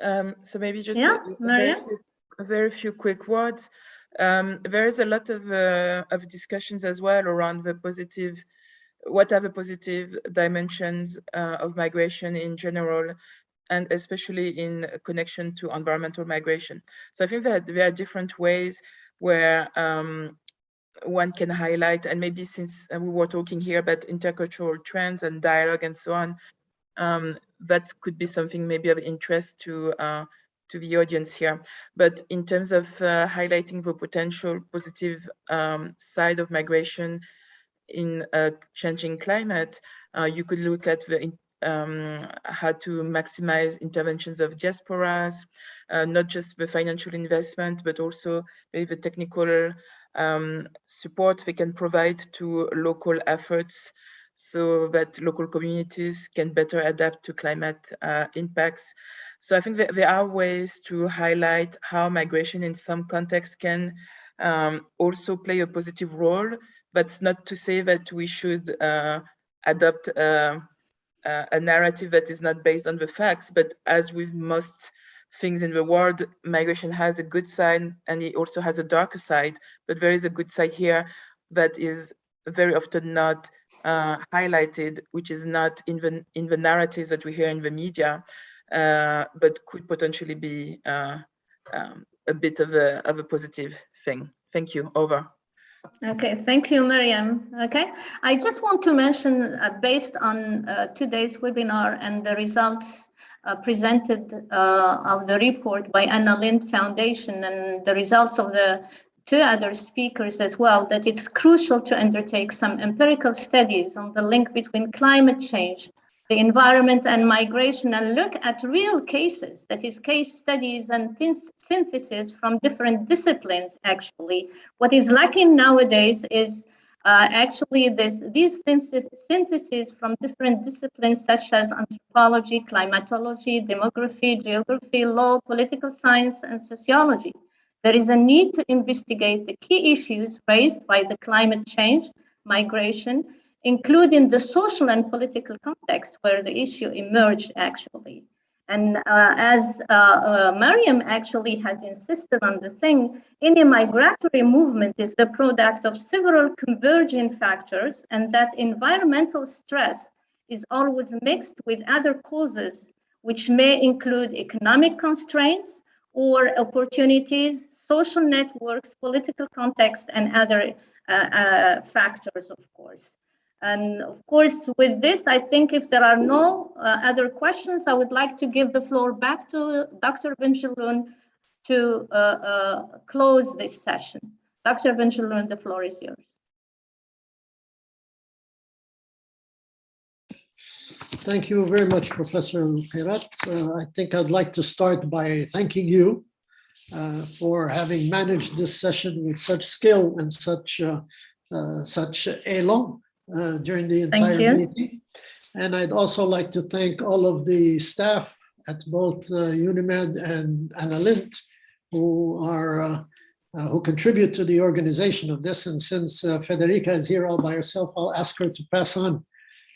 Um, so maybe just Yeah, a, a very Maria? few, a very few quick words. Um, there is a lot of uh, of discussions as well around the positive, what are the positive dimensions uh, of migration in general, and especially in connection to environmental migration. So I think that there are different ways where um, one can highlight, and maybe since uh, we were talking here about intercultural trends and dialogue and so on, um, that could be something maybe of interest to uh, to the audience here. But in terms of uh, highlighting the potential positive um, side of migration in a changing climate, uh, you could look at the um, how to maximize interventions of diasporas, uh, not just the financial investment, but also the technical um, support they can provide to local efforts so that local communities can better adapt to climate uh, impacts. So I think that there are ways to highlight how migration in some contexts can um, also play a positive role, it's not to say that we should uh, adopt uh, uh, a narrative that is not based on the facts, but as with most things in the world, migration has a good side and it also has a darker side, but there is a good side here that is very often not uh, highlighted, which is not in the, in the narratives that we hear in the media, uh, but could potentially be uh, um, a bit of a, of a positive thing. Thank you, over. Okay, thank you, Mariam. Okay, I just want to mention, uh, based on uh, today's webinar and the results uh, presented uh, of the report by Anna Lindh Foundation and the results of the two other speakers as well, that it's crucial to undertake some empirical studies on the link between climate change, the environment and migration and look at real cases, that is case studies and synthesis from different disciplines actually. What is lacking nowadays is uh, actually this, these syntheses from different disciplines such as anthropology, climatology, demography, geography, law, political science, and sociology. There is a need to investigate the key issues raised by the climate change, migration, including the social and political context where the issue emerged actually. And uh, as uh, uh, Mariam actually has insisted on the thing, any migratory movement is the product of several converging factors and that environmental stress is always mixed with other causes, which may include economic constraints or opportunities, social networks, political context, and other uh, uh, factors, of course. And of course, with this, I think if there are no uh, other questions, I would like to give the floor back to Dr. Benjelloun to uh, uh, close this session. Dr. Benjelloun, the floor is yours. Thank you very much, Professor Kirat. Uh, I think I'd like to start by thanking you for having managed this session with such skill and such uh, such elan uh, during the entire meeting. And I'd also like to thank all of the staff at both uh, UNIMED and Anna Lindh who are uh, uh, who contribute to the organization of this. And since uh, Federica is here all by herself, I'll ask her to pass on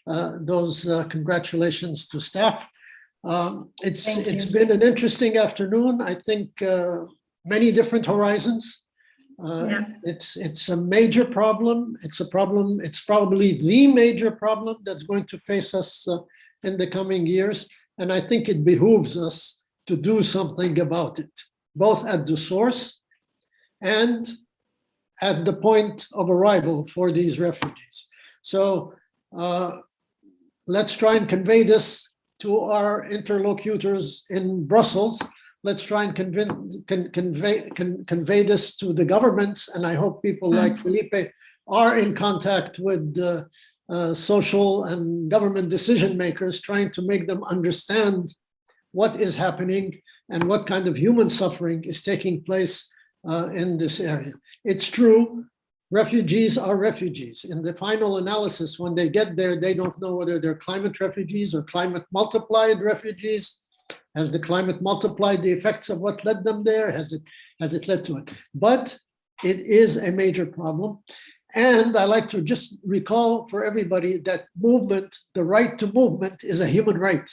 uh, those uh, congratulations to staff. Um, It's, Thank you. it's been an interesting afternoon. I think uh, many different horizons. Uh, Yeah. It's, it's a major problem. It's a problem, it's probably the major problem that's going to face us uh, in the coming years. And I think it behooves us to do something about it, both at the source and at the point of arrival for these refugees. So uh, let's try and convey this to our interlocutors in Brussels. Let's try and convey, con, convey this to the governments. And I hope people like Filipe are in contact with uh, uh, social and government decision makers, trying to make them understand what is happening and what kind of human suffering is taking place uh, in this area. It's true, refugees are refugees. In the final analysis, when they get there, they don't know whether they're climate refugees or climate multiplied refugees. Has the climate multiplied the effects of what led them there? Has it, has it led to it? But it is a major problem. And I like to just recall for everybody that movement, the right to movement is a human right.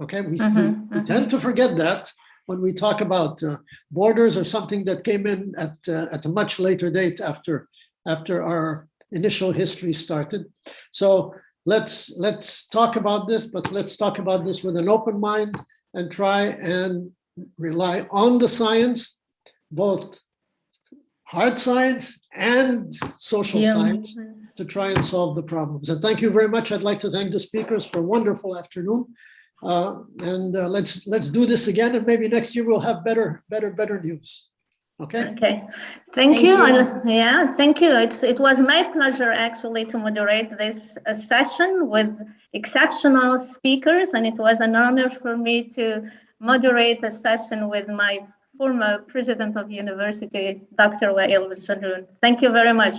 Okay, we, we- Mhm, we mhm. tend to forget that when we talk about uh, borders or something that came in at, uh, at a much later date after, after our initial history started. So let's, let's talk about this, but let's talk about this with an open mind and try and rely on the science, both hard science and social Yeah. science to try and solve the problems. And thank you very much. I'd like to thank the speakers for a wonderful afternoon. Uh, and uh, let's let's do this again, and maybe next year we'll have better, better, better news. Okay. Okay, thank Thank you. you. and- Yeah, thank you. It's, it was my pleasure actually to moderate this uh, session with exceptional speakers, and it was an honor for me to moderate a session with my former president of university, Dr. Wael Jaloon. Thank you very much.